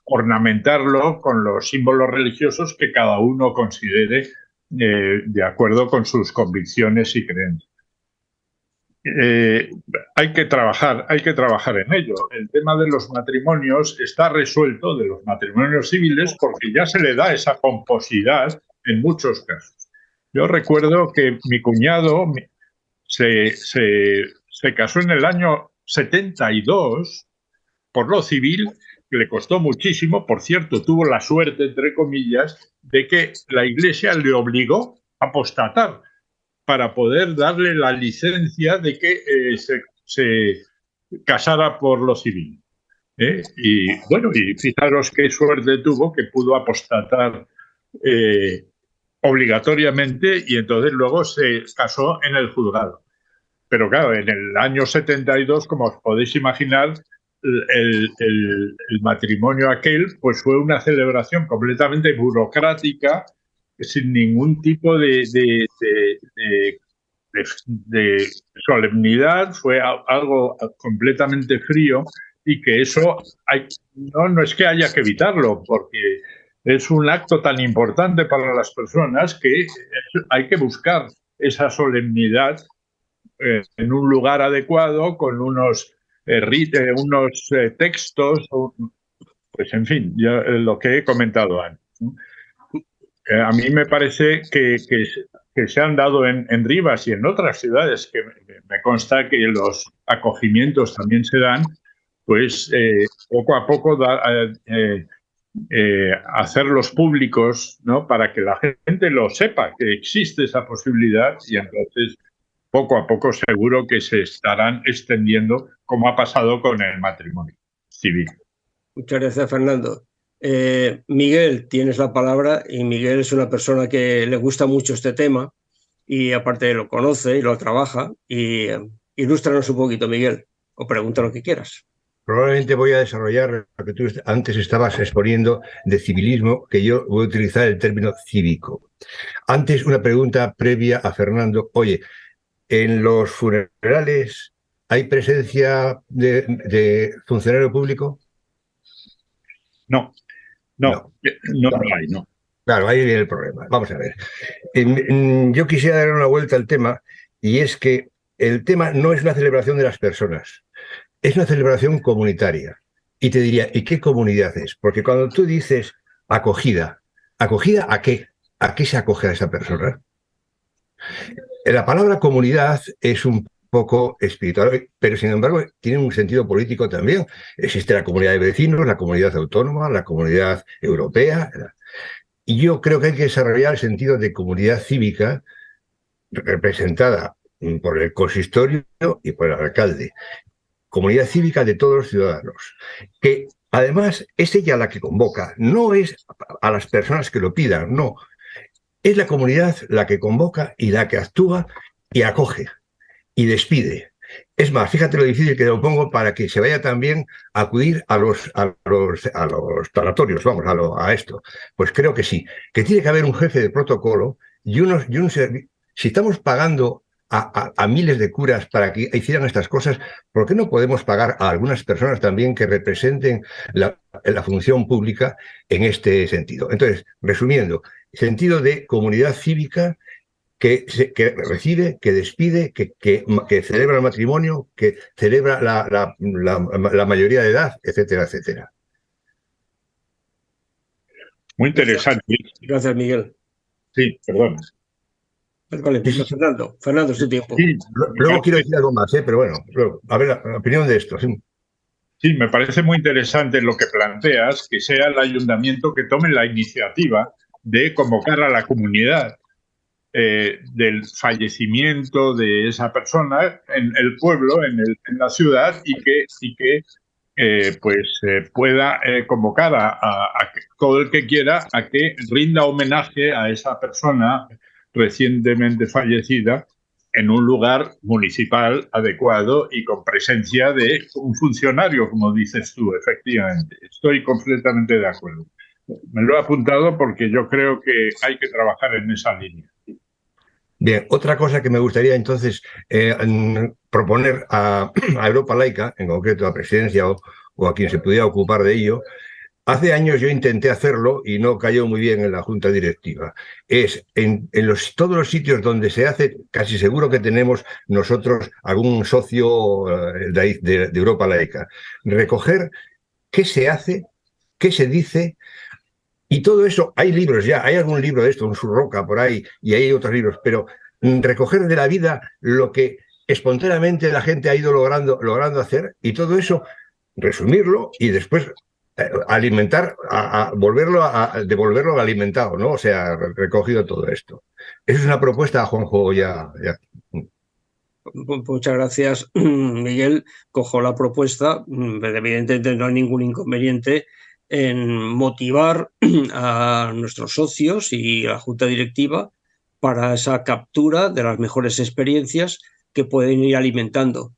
ornamentarlo con los símbolos religiosos que cada uno considere eh, de acuerdo con sus convicciones y creencias. Eh, hay que trabajar, hay que trabajar en ello. El tema de los matrimonios está resuelto de los matrimonios civiles porque ya se le da esa pomposidad en muchos casos. Yo recuerdo que mi cuñado se, casó en el año 72 por lo civil, que le costó muchísimo. Por cierto, tuvo la suerte, entre comillas, de que la iglesia le obligó a apostatar para poder darle la licencia de que eh, se, casara por lo civil. ¿eh? Y bueno, y fijaros qué suerte tuvo que pudo apostatar eh, obligatoriamente y entonces luego se casó en el juzgado. Pero claro, en el año 72, como os podéis imaginar, el, matrimonio aquel pues fue una celebración completamente burocrática, sin ningún tipo de, de, solemnidad, fue algo completamente frío y que eso hay, no, no es que haya que evitarlo, porque es un acto tan importante para las personas que hay que buscar esa solemnidad eh, en un lugar adecuado, con unos, eh, eh, unos textos, pues en fin, lo que he comentado antes. a mí me parece que, que, se han dado en, en, Rivas y en otras ciudades, que me consta que los acogimientos también se dan, pues poco a poco da, eh, hacerlos públicos, ¿no? Para que la gente lo sepa, que existe esa posibilidad y entonces poco a poco seguro que se estarán extendiendo, como ha pasado con el matrimonio civil. Muchas gracias, Fernando. Eh, Miguel, tienes la palabra y Miguel es una persona que le gusta mucho este tema y aparte lo conoce y lo trabaja. Y eh, ilústranos un poquito, Miguel, o pregunta lo que quieras. Probablemente voy a desarrollar lo que tú antes estabas exponiendo de civilismo, que yo voy a utilizar el término cívico. Antes, una pregunta previa a Fernando. Oye, ¿en los funerales hay presencia de, funcionario público? No, no, no, no, hay, no. Claro, ahí viene el problema. Vamos a ver. Yo quisiera dar una vuelta al tema y es que el tema no es una celebración de las personas es una celebración comunitaria. Y te diría, ¿y qué comunidad es? Porque cuando tú dices acogida, ¿acogida a qué? ¿A qué se acoge a esa persona? La palabra comunidad es un poco espiritual, pero sin embargo tiene un sentido político también. Existe la comunidad de vecinos, la comunidad autónoma, la comunidad europea. Y yo creo que hay que desarrollar el sentido de comunidad cívica representada por el consistorio y por el alcalde comunidad cívica de todos los ciudadanos, que además es ella la que convoca, no es a las personas que lo pidan, no. Es la comunidad la que convoca y la que actúa y acoge y despide. Es más, fíjate lo difícil que lo pongo para que se vaya también a acudir a los, a los, a los vamos, a, a esto. Pues creo que sí, que tiene que haber un jefe de protocolo y, unos, y un. Si estamos pagando a, miles de curas para que hicieran estas cosas, ¿por qué no podemos pagar a algunas personas también que representen la, función pública en este sentido? Entonces, resumiendo, sentido de comunidad cívica que, que recibe, que despide, que, que, celebra el matrimonio, que celebra la, la mayoría de edad, etcétera, etcétera. Muy interesante. Gracias, Miguel. Sí, perdón. Fernando, Fernando, su tiempo. luego quiero decir algo más, ¿eh? pero bueno, a ver la, opinión de esto. Sí. sí. me parece muy interesante lo que planteas, que sea el ayuntamiento que tome la iniciativa de convocar a la comunidad eh, del fallecimiento de esa persona en el pueblo, en, el, en la ciudad, y que, y que eh, pues pueda convocar a, a, todo el que quiera a que rinda homenaje a esa persona recientemente fallecida en un lugar municipal adecuado y con presencia de un funcionario, como dices tú, efectivamente. Estoy completamente de acuerdo. Me lo he apuntado porque yo creo que hay que trabajar en esa línea. Bien, otra cosa que me gustaría entonces eh, proponer a, Europa Laica, en concreto a Presidencia o, o, a quien se pudiera ocupar de ello, Hace años yo intenté hacerlo y no cayó muy bien en la junta directiva. Es en, todos los sitios donde se hace, casi seguro que tenemos nosotros algún socio eh, de, Europa laica. Recoger qué se hace, qué se dice, y todo eso, hay libros ya, hay algún libro de esto, un Surroca por ahí, y hay otros libros, pero recoger de la vida lo que espontáneamente la gente ha ido logrando, logrando hacer, y todo eso resumirlo y después alimentar, a, volverlo a, devolverlo alimentado, ¿no? O sea, recogido todo esto. Esa es una propuesta, Juanjo, ya, ya. Muchas gracias, Miguel. Cojo la propuesta. Evidentemente no hay ningún inconveniente en motivar a nuestros socios y a la junta directiva para esa captura de las mejores experiencias que pueden ir alimentando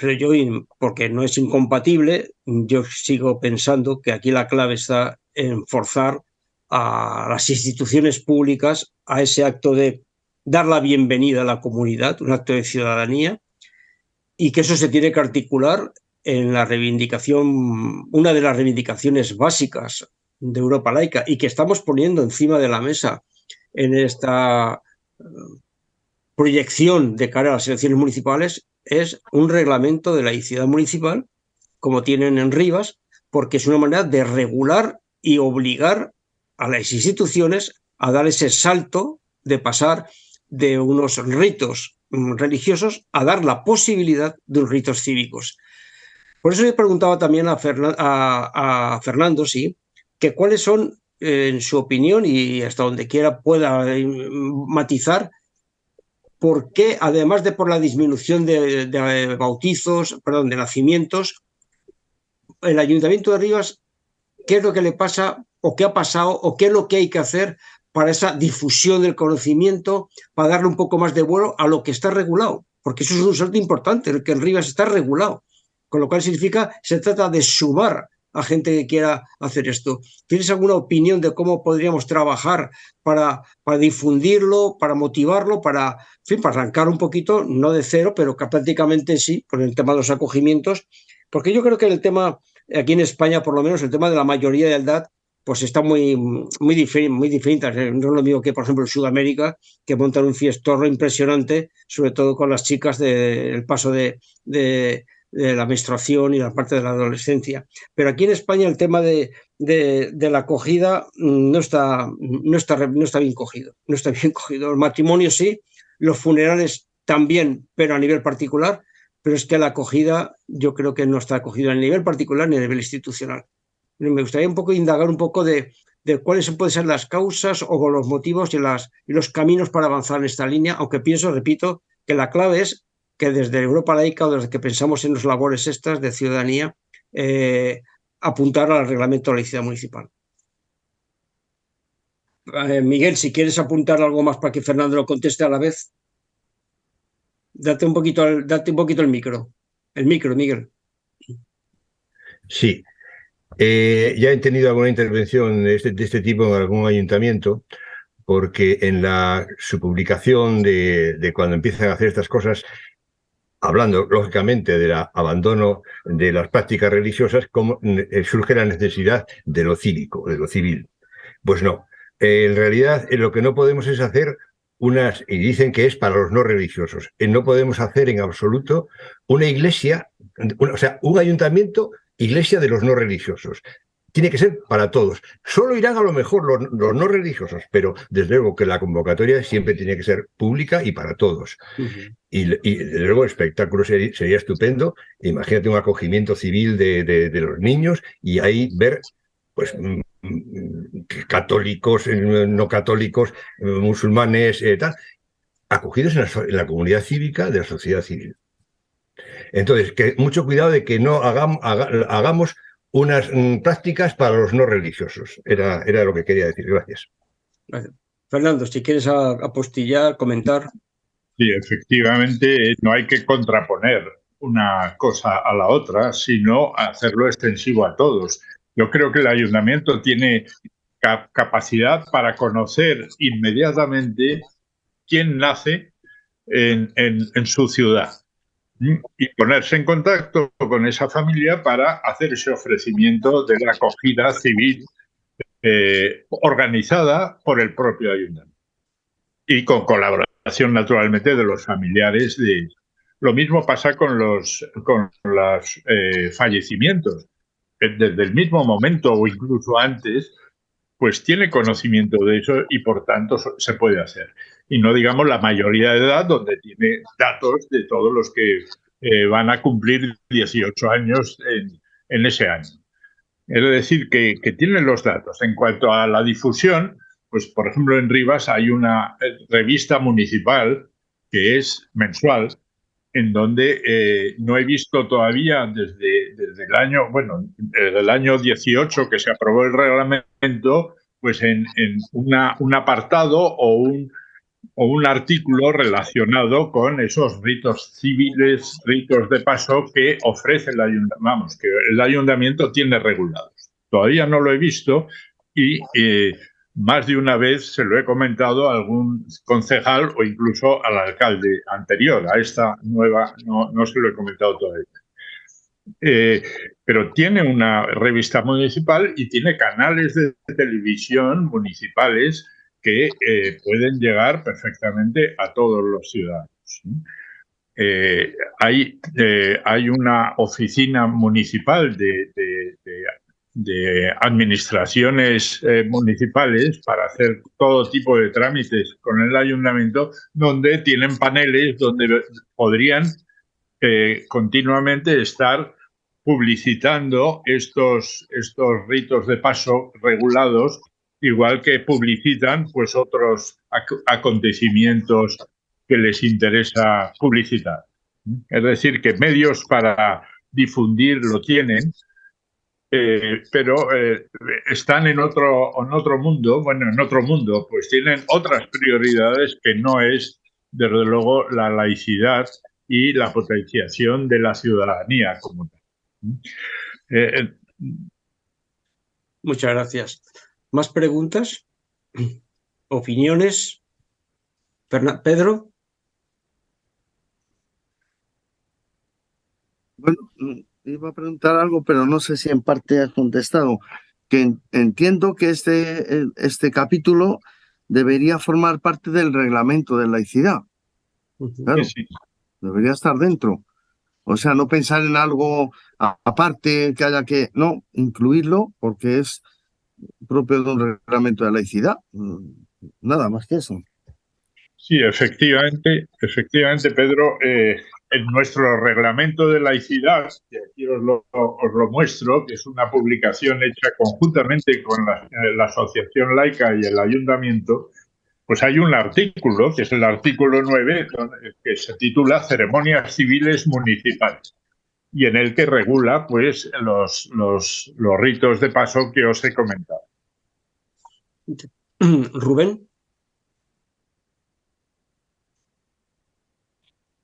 pero yo, porque no es incompatible, yo sigo pensando que aquí la clave está en forzar a las instituciones públicas a ese acto de dar la bienvenida a la comunidad, un acto de ciudadanía, y que eso se tiene que articular en la reivindicación, una de las reivindicaciones básicas de Europa laica y que estamos poniendo encima de la mesa en esta eh, proyección de cara a las elecciones municipales es un reglamento de laicidad municipal, como tienen en Rivas, porque es una manera de regular y obligar a las instituciones a dar ese salto de pasar de unos ritos mm, religiosos a dar la posibilidad de unos ritos cívicos. Por eso le preguntaba también a, Fernando, sí, que cuáles son, en su opinión, y hasta donde quiera pueda eh, matizar, por qué, además de por la disminución de, de, bautizos, perdón, de nacimientos, el Ayuntamiento de Rivas, ¿qué es lo que le pasa o qué ha pasado o qué es lo que hay que hacer para esa difusión del conocimiento, para darle un poco más de vuelo a lo que está regulado? Porque eso es un salto importante, el que en Rivas está regulado con lo cual significa, se trata de sumar a gente que quiera hacer esto. ¿Tienes alguna opinión de cómo podríamos trabajar para, difundirlo, para motivarlo, para, fin, para arrancar un poquito, no de cero, pero prácticamente sí, con el tema de los acogimientos? Porque yo creo que el tema, aquí en España por lo menos, el tema de la mayoría de edad, pues está muy, muy, diferente, muy diferente. No es lo mismo que, por ejemplo, en Sudamérica, que montan un fiestorro impresionante, sobre todo con las chicas del paso de la menstruación y la parte de la adolescencia. Pero aquí en España el tema de, de, la acogida no está, no, está, no está bien cogido. No está bien cogido. El matrimonio sí, los funerales también, pero a nivel particular. Pero es que la acogida yo creo que no está acogida a nivel particular ni a nivel institucional. Me gustaría un poco indagar un poco de, de cuáles pueden ser las causas o los motivos y, y los caminos para avanzar en esta línea, aunque pienso, repito, que la clave es que desde Europa laica o desde que pensamos en las labores estas de ciudadanía, eh, apuntar al reglamento de la laicidad municipal. Eh, Miguel, si quieres apuntar algo más para que Fernando lo conteste a la vez, date un poquito, date un poquito el micro. El micro, Miguel. Sí. Eh, ya he tenido alguna intervención de este, de este, tipo en algún ayuntamiento, porque en la, su publicación de cuando empiezan a hacer estas cosas, hablando lógicamente del abandono de las prácticas religiosas, como eh, surge la necesidad de lo cívico, de lo civil. Pues no, en realidad eh, lo que no podemos es hacer unas, y dicen que es para los no religiosos, eh, no podemos hacer en absoluto una iglesia, o sea, un ayuntamiento, iglesia de los no religiosos tiene que ser para todos. Solo irán a lo mejor los, no religiosos, pero desde luego que la convocatoria siempre tiene que ser pública y para todos. y, desde luego el espectáculo sería, estupendo. Imagínate un acogimiento civil de, los niños y ahí ver pues mm, mm, católicos, eh, no católicos, musulmanes, eh, tal, acogidos en la, comunidad cívica de la sociedad civil. Entonces, que mucho cuidado de que no hagamos, hagamos unas mm, prácticas para los no religiosos. Era, era lo que quería decir. Gracias. Fernando, si quieres apostillar, comentar. Sí, efectivamente, no hay que contraponer una cosa a la otra, sino hacerlo extensivo a todos. Yo creo que el ayuntamiento tiene capacidad para conocer inmediatamente quién nace en, en su ciudad y ponerse en contacto con esa familia para hacer ese ofrecimiento de la acogida civil eh, organizada por el propio ayuntamiento. Y con colaboración naturalmente de los familiares de lo mismo pasa con los con los eh, fallecimientos. Desde el mismo momento o incluso antes pues tiene conocimiento de eso y por tanto se puede hacer y no digamos la mayoría de edad, donde tiene datos de todos los que eh, van a cumplir 18 años en, ese año. Es decir, que, tienen los datos. En cuanto a la difusión, pues por ejemplo en Rivas hay una eh, revista municipal que es mensual, en donde eh, no he visto todavía desde, desde el año, bueno, desde el año 18 que se aprobó el reglamento, pues en, un apartado o un o un artículo relacionado con esos ritos civiles, ritos de paso que ofrece el ayuntamiento, vamos, que el ayuntamiento tiene regulados. Todavía no lo he visto y eh, más de una vez se lo he comentado a algún concejal o incluso al alcalde anterior. A esta nueva no, no se lo he comentado todavía. Eh, pero tiene una revista municipal y tiene canales de televisión municipales que eh, pueden llegar perfectamente a todos los ciudadanos. Eh, hay, hay, una oficina municipal de, de administraciones municipales para hacer todo tipo de trámites con el ayuntamiento, donde tienen paneles donde podrían continuamente estar publicitando estos, estos ritos de paso regulados, igual que publicitan pues otros acontecimientos que les interesa publicitar. Es decir, que medios para difundir lo tienen, eh, pero eh, están en otro, en otro mundo, bueno, en otro mundo, pues tienen otras prioridades que no es, desde luego, la laicidad y la potenciación de la ciudadanía como tal. Eh, eh, Muchas gracias. ¿Más preguntas? ¿Opiniones? Pedro. Bueno, iba a preguntar algo, pero no sé si en parte has contestado. Que entiendo que este, este capítulo debería formar parte del reglamento de laicidad. Claro, debería estar dentro. O sea, no pensar en algo aparte que haya que, no, incluirlo porque es propio de un reglamento de laicidad. Nada más que eso. Sí, efectivamente, efectivamente, Pedro, eh, en nuestro reglamento de laicidad, que aquí os lo, muestro, que es una publicación hecha conjuntamente con la, eh, la Asociación Laica y el Ayuntamiento, pues hay un artículo, que es el artículo 9, que se titula Ceremonias civiles municipales y en el que regula pues los, los, los ritos de paso que os he comentado. Rubén.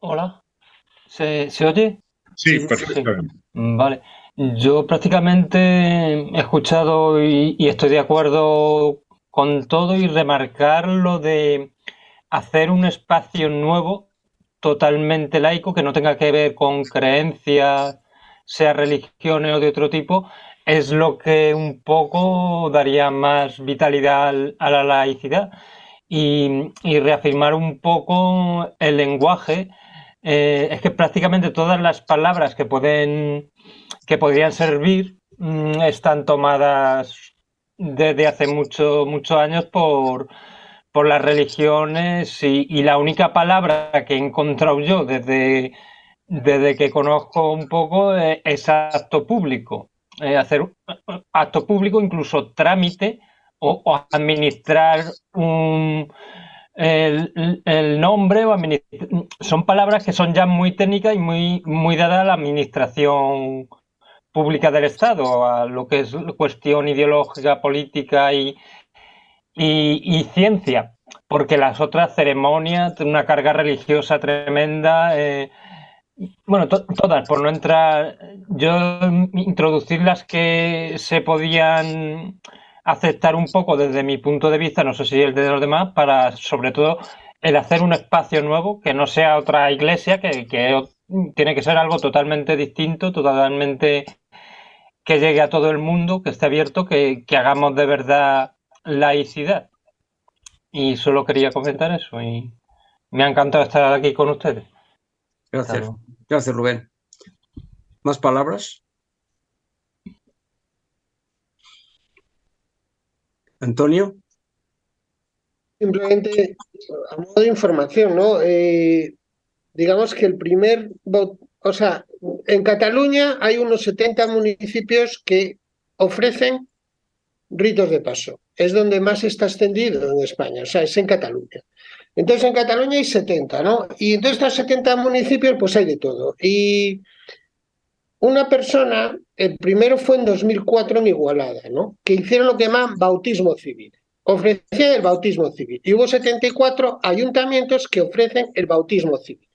Hola. ¿Se, oye? Sí, perfectamente. Vale. Yo prácticamente he escuchado y, y estoy de acuerdo con todo y remarcar lo de hacer un espacio nuevo totalmente laico que no tenga que ver con creencias, sea religiones o de otro tipo, es lo que un poco daría más vitalidad a la laicidad y, reafirmar un poco el lenguaje. Eh, es que prácticamente todas las palabras que pueden que podrían servir mm, están tomadas desde hace muchos muchos años por, por las religiones y, la única palabra que he encontrado yo desde, desde que conozco un poco es, acto público. hacer acto público, incluso trámite o, administrar un, el, el, nombre o son palabras que son ya muy técnicas y muy, muy dadas a la administración pública del Estado, a lo que es cuestión ideológica, política y, y, ciencia, porque las otras ceremonias una carga religiosa tremenda. Eh, bueno, todas, por no entrar, yo introducir las que se podían aceptar un poco desde mi punto de vista, no sé si el de los demás, para sobre todo el hacer un espacio nuevo que no sea otra iglesia, que, que tiene que ser algo totalmente distinto, totalmente que llegue a todo el mundo, que esté abierto, que, hagamos de verdad laicidad. Y solo quería comentar eso y me ha encantado estar aquí con ustedes. Gracias. Gracias, Rubén. ¿Más palabras? Antonio. Simplemente, a modo de información, ¿no? Eh, digamos que el primer, o sea, en Cataluña hay unos 70 municipios que ofrecen ritos de paso. Es donde más está extendido en España, o sea, es en Cataluña. Entonces en Cataluña hay 70, ¿no? Y entonces estos 70 municipios pues hay de todo. Y una persona, el primero fue en 2004 en Igualada, ¿no? Que hicieron lo que llaman bautismo civil. Ofrecían el bautismo civil. Y hubo 74 ayuntamientos que ofrecen el bautismo civil.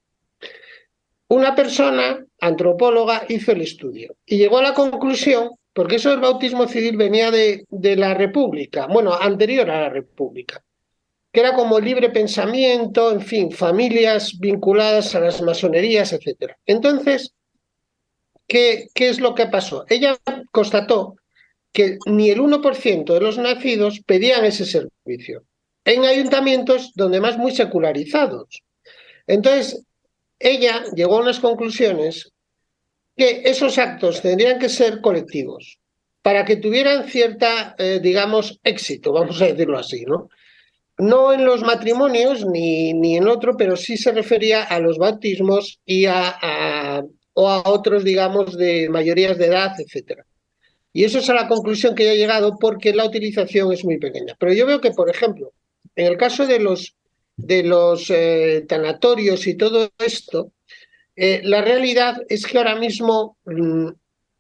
Una persona, antropóloga, hizo el estudio y llegó a la conclusión porque eso del bautismo civil venía de, de la República, bueno, anterior a la República, que era como libre pensamiento, en fin, familias vinculadas a las masonerías, etc. Entonces, ¿qué, qué es lo que pasó? Ella constató que ni el 1% de los nacidos pedían ese servicio en ayuntamientos donde más muy secularizados. Entonces, ella llegó a unas conclusiones que esos actos tendrían que ser colectivos para que tuvieran cierta, eh, digamos, éxito, vamos a decirlo así, ¿no? No en los matrimonios ni, ni en otro, pero sí se refería a los bautismos y a, o a otros, digamos, de mayorías de edad, etcétera. Y eso es a la conclusión que he llegado porque la utilización es muy pequeña. Pero yo veo que, por ejemplo, en el caso de los, de los eh, tanatorios y todo esto, eh, la realidad es que ahora mismo, mm,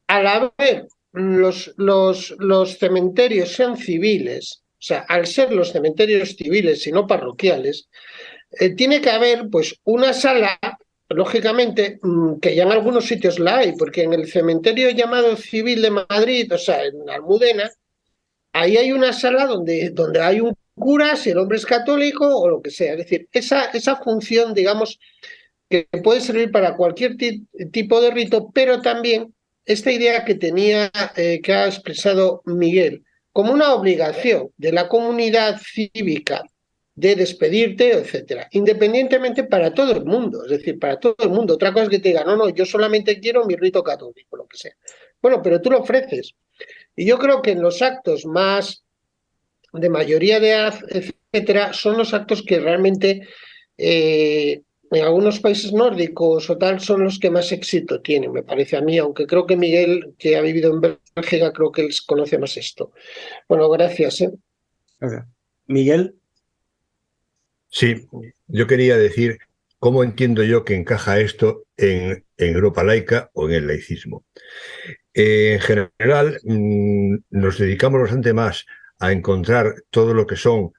al haber los, los, los cementerios sean civiles, o sea, al ser los cementerios civiles y no parroquiales, eh, tiene que haber pues una sala lógicamente, mm, que ya en algunos sitios la hay, porque en el cementerio llamado civil de Madrid, o sea, en Almudena, ahí hay una sala donde, donde hay un cura, si el hombre es católico o lo que sea. Es decir, esa, esa función, digamos, que puede servir para cualquier tipo de rito, pero también esta idea que tenía, eh, que ha expresado Miguel, como una obligación de la comunidad cívica de despedirte, etcétera, independientemente para todo el mundo, es decir, para todo el mundo. Otra cosa es que te diga, no, no, yo solamente quiero mi rito católico, lo que sea. Bueno, pero tú lo ofreces. Y yo creo que en los actos más de mayoría de edad, etcétera, son los actos que realmente eh, en algunos países nórdicos o tal son los que más éxito tienen, me parece a mí, aunque creo que Miguel, que ha vivido en Bélgica, creo que él conoce más esto. Bueno, gracias. ¿eh? Miguel. Sí, yo quería decir cómo entiendo yo que encaja esto en, Europa laica o en el laicismo. en general, mm, nos dedicamos bastante más a encontrar todo lo que son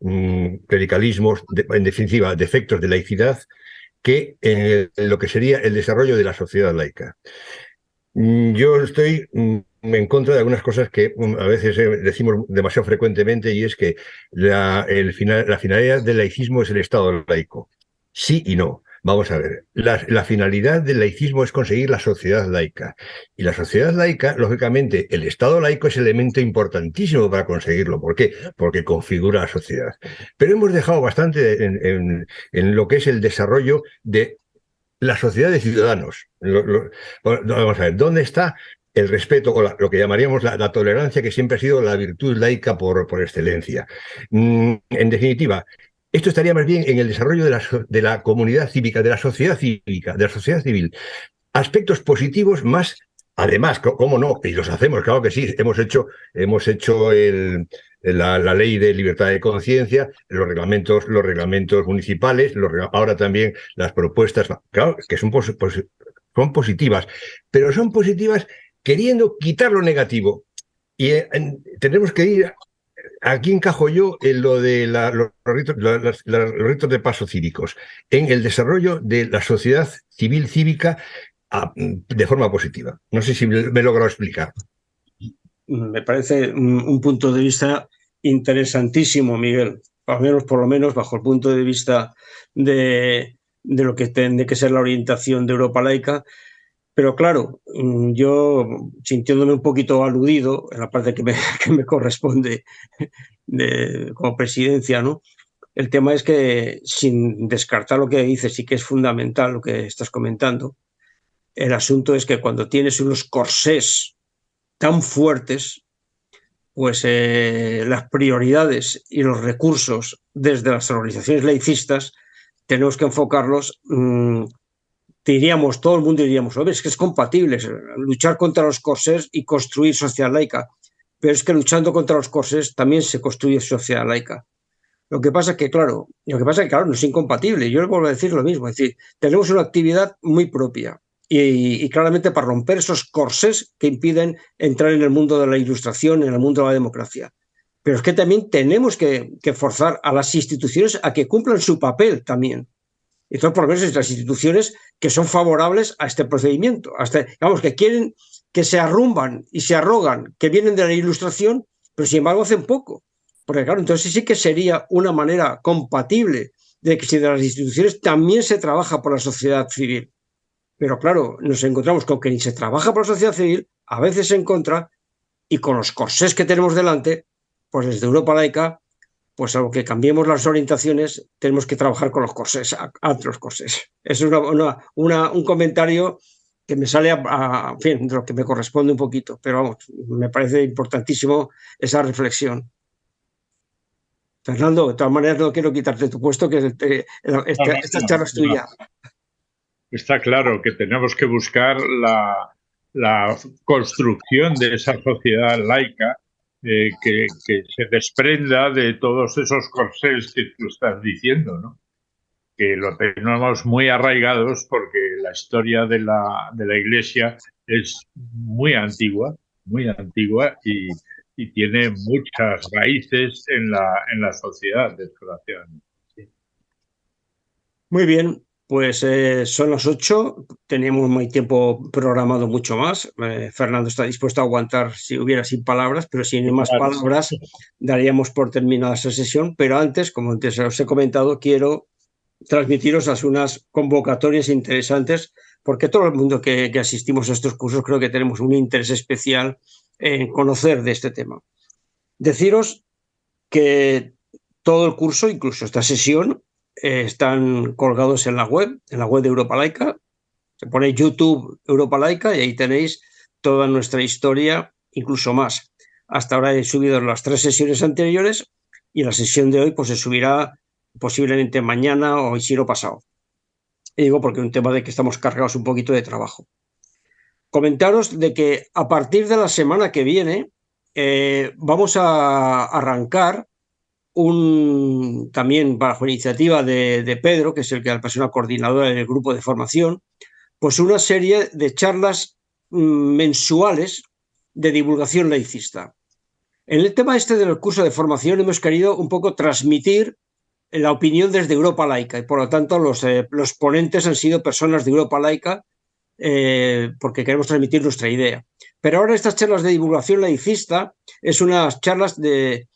mm, clericalismos, en definitiva, defectos de laicidad, que en, lo que sería el desarrollo de la sociedad laica. Mm, yo estoy en contra de algunas cosas que a veces eh, decimos demasiado frecuentemente y es que la, el final, la finalidad del laicismo es el Estado laico. Sí y no. Vamos a ver, la, finalidad del laicismo es conseguir la sociedad laica. Y la sociedad laica, lógicamente, el Estado laico es elemento importantísimo para conseguirlo. ¿Por qué? Porque configura la sociedad. Pero hemos dejado bastante en, en, en lo que es el desarrollo de la sociedad de ciudadanos. vamos a ver, ¿dónde está el respeto o lo que llamaríamos la, tolerancia, que siempre ha sido la virtud laica por, por excelencia. Mm, en definitiva, esto estaría más bien en el desarrollo de la, de la comunidad cívica, de la sociedad cívica, de la sociedad civil. Aspectos positivos más Además, ¿cómo no? Y los hacemos, claro que sí. Hemos hecho, hemos hecho la, ley de libertad de conciencia, los reglamentos, los reglamentos municipales, ahora también las propuestas, claro, que son, son positivas, pero son positivas queriendo quitar lo negativo. Y eh, tenemos que ir, aquí encajo yo en lo de los, ritos, de paso cívicos, en el desarrollo de la sociedad civil cívica ah, de forma positiva. No sé si me, he logrado explicar. Me parece un, punto de vista interesantísimo, Miguel, al menos por lo menos bajo el punto de vista de lo que tiene que ser la orientación de Europa laica, pero claro, mm, yo sintiéndome un poquito aludido en la parte que me, corresponde de, como presidencia, ¿no? El tema es que sin descartar lo que dices, sí que es fundamental lo que estás comentando. El asunto es que cuando tienes unos corsés tan fuertes, pues eh, las prioridades y los recursos desde las organizaciones laicistas tenemos que enfocarlos mmm, diríamos, todo el mundo diríamos, es que es compatible luchar contra los corsés y construir sociedad laica, pero es que luchando contra los corsés también se construye sociedad laica. Lo que pasa es que, claro, lo que pasa es que, claro, no es incompatible. Yo le vuelvo a decir lo mismo, es decir, tenemos una actividad muy propia y, claramente para romper esos corsés que impiden entrar en el mundo de la ilustración, en el mundo de la democracia. Pero es que también tenemos que, que forzar a las instituciones a que cumplan su papel también. Entonces, por lo menos las instituciones que son favorables a este procedimiento, hasta, digamos, que quieren que se arrumban y se arrogan, que vienen de la ilustración, pero sin embargo hacen poco. Porque claro, entonces sí que sería una manera compatible de que si de las instituciones también se trabaja por la sociedad civil. Pero claro, nos encontramos con que ni se trabaja por la sociedad civil, a veces en contra, y con los corsés que tenemos delante, pues desde Europa laica, pues aunque cambiemos las orientaciones, tenemos que trabajar con los corsés, a, otros corsés. Es una, un comentario que me sale a, fin, de lo que me corresponde un poquito, pero vamos, me parece importantísimo esa reflexión. Fernando, de todas maneras no quiero quitarte tu puesto, que esta, charla es tuya. Está claro que tenemos que buscar la, construcción de esa sociedad laica eh, que, se desprenda de todos esos corsés que tú estás diciendo, ¿no? que lo tenemos muy arraigados porque la historia de la, de la Iglesia es muy antigua, muy antigua y, y tiene muchas raíces en la, en la sociedad, desgraciadamente. Muy bien, pues eh, son las ocho, teníamos muy tiempo programado mucho más. Eh, Fernando está dispuesto a aguantar si hubiera sin palabras, pero si no hay más palabras, daríamos por terminada esa sesión. Pero antes, como antes os he comentado, quiero transmitiros unas convocatorias interesantes, porque todo el mundo que asistimos a estos cursos creo que tenemos un interés especial en conocer de este tema. Deciros que todo el curso, incluso esta sesión, eh, están colgados en la web, en la web de Europa Laica. Se pone YouTube Europa Laica y ahí tenéis toda nuestra historia, incluso más. Hasta ahora he subido las tres sesiones anteriores y la sesión de hoy pues se subirá posiblemente mañana o si no pasado. Y digo porque es un tema de que estamos cargados un poquito de trabajo comentaros de que a partir de la semana que viene eh, vamos a arrancar también bajo iniciativa de, Pedro, que es el que la persona coordinadora del grupo de formación, pues una serie de charlas mm, mensuales de divulgación laicista. En el tema este del curso de formación hemos querido un poco transmitir la opinión desde Europa Laica y por lo tanto los, eh, los ponentes han sido personas de Europa Laica eh, porque queremos transmitir nuestra idea. Pero ahora estas charlas de divulgación laicista es unas charlas de,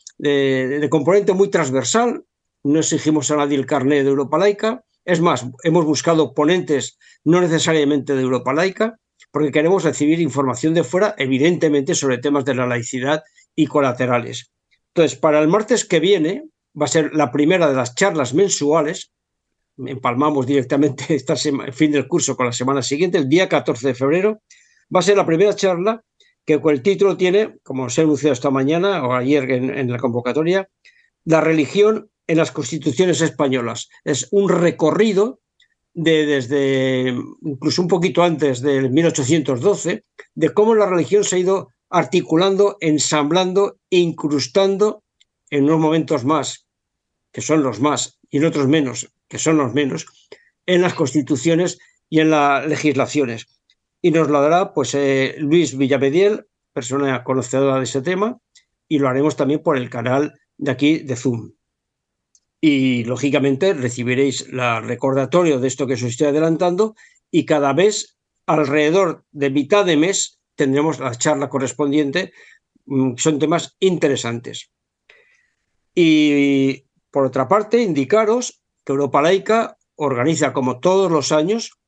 componente muy transversal, no exigimos a nadie el carnet de Europa laica, es más, hemos buscado ponentes no necesariamente de Europa laica, porque queremos recibir información de fuera, evidentemente, sobre temas de la laicidad y colaterales. Entonces, para el martes que viene, va a ser la primera de las charlas mensuales, empalmamos directamente esta el fin del curso con la semana siguiente, el día 14 de febrero, va a ser la primera charla que el título tiene, como se ha anunciado esta mañana o ayer en, la convocatoria, La religión en las constituciones españolas. Es un recorrido de, desde incluso un poquito antes del 1812, de cómo la religión se ha ido articulando, ensamblando, incrustando en unos momentos más, que son los más, y en otros menos, que son los menos, en las constituciones y en las legislaciones. Y nos lo dará pues, eh, Luis Villamediel, persona conocedora de ese tema, y lo haremos también por el canal de aquí de Zoom. Y lógicamente recibiréis el recordatorio de esto que os estoy adelantando y cada vez alrededor de mitad de mes tendremos la charla correspondiente. Mm, son temas interesantes. Y por otra parte, indicaros Europa Laica organiza, como todos los años,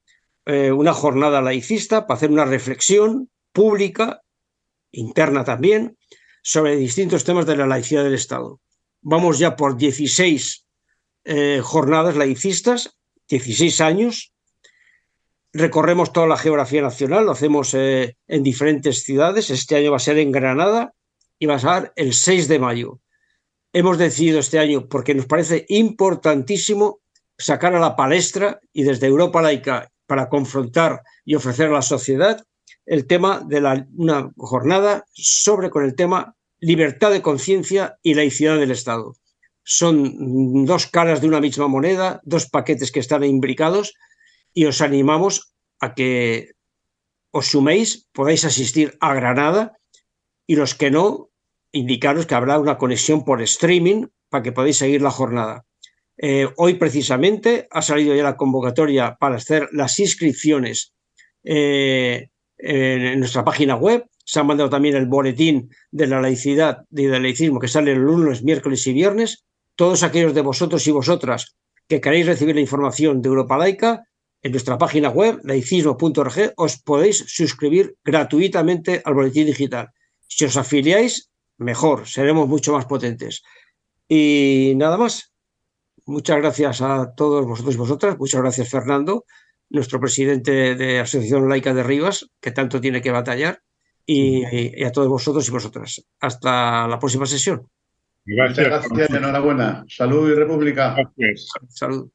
eh, una jornada laicista para hacer una reflexión pública, interna también, sobre distintos temas de la laicidad del Estado. Vamos ya por 16 eh, jornadas laicistas, 16 años. Recorremos toda la geografía nacional, lo hacemos eh, en diferentes ciudades. Este año va a ser en Granada y va a ser el 6 de mayo hemos decidido este año, porque nos parece importantísimo sacar a la palestra y desde Europa laica para confrontar y ofrecer a la sociedad el tema de la, una jornada sobre con el tema libertad de conciencia y laicidad del Estado. Son dos caras de una misma moneda, dos paquetes que están imbricados y os animamos a que os suméis, podáis asistir a Granada y los que no, indicaros que habrá una conexión por streaming para que podáis seguir la jornada. Eh, hoy precisamente ha salido ya la convocatoria para hacer las inscripciones eh, en nuestra página web. Se ha mandado también el boletín de la laicidad y del laicismo que sale el lunes, miércoles y viernes. Todos aquellos de vosotros y vosotras que queréis recibir la información de Europa Laica, en nuestra página web, laicismo.org, os podéis suscribir gratuitamente al boletín digital. Si os afiliáis, mejor, seremos mucho más potentes. Y nada más. Muchas gracias a todos vosotros y vosotras. Muchas gracias, Fernando nuestro presidente de Asociación Laica de Rivas, que tanto tiene que batallar, y, a todos vosotros y vosotras. Hasta la próxima sesión. Gracias. Muchas gracias, enhorabuena. Salud y República. Salud.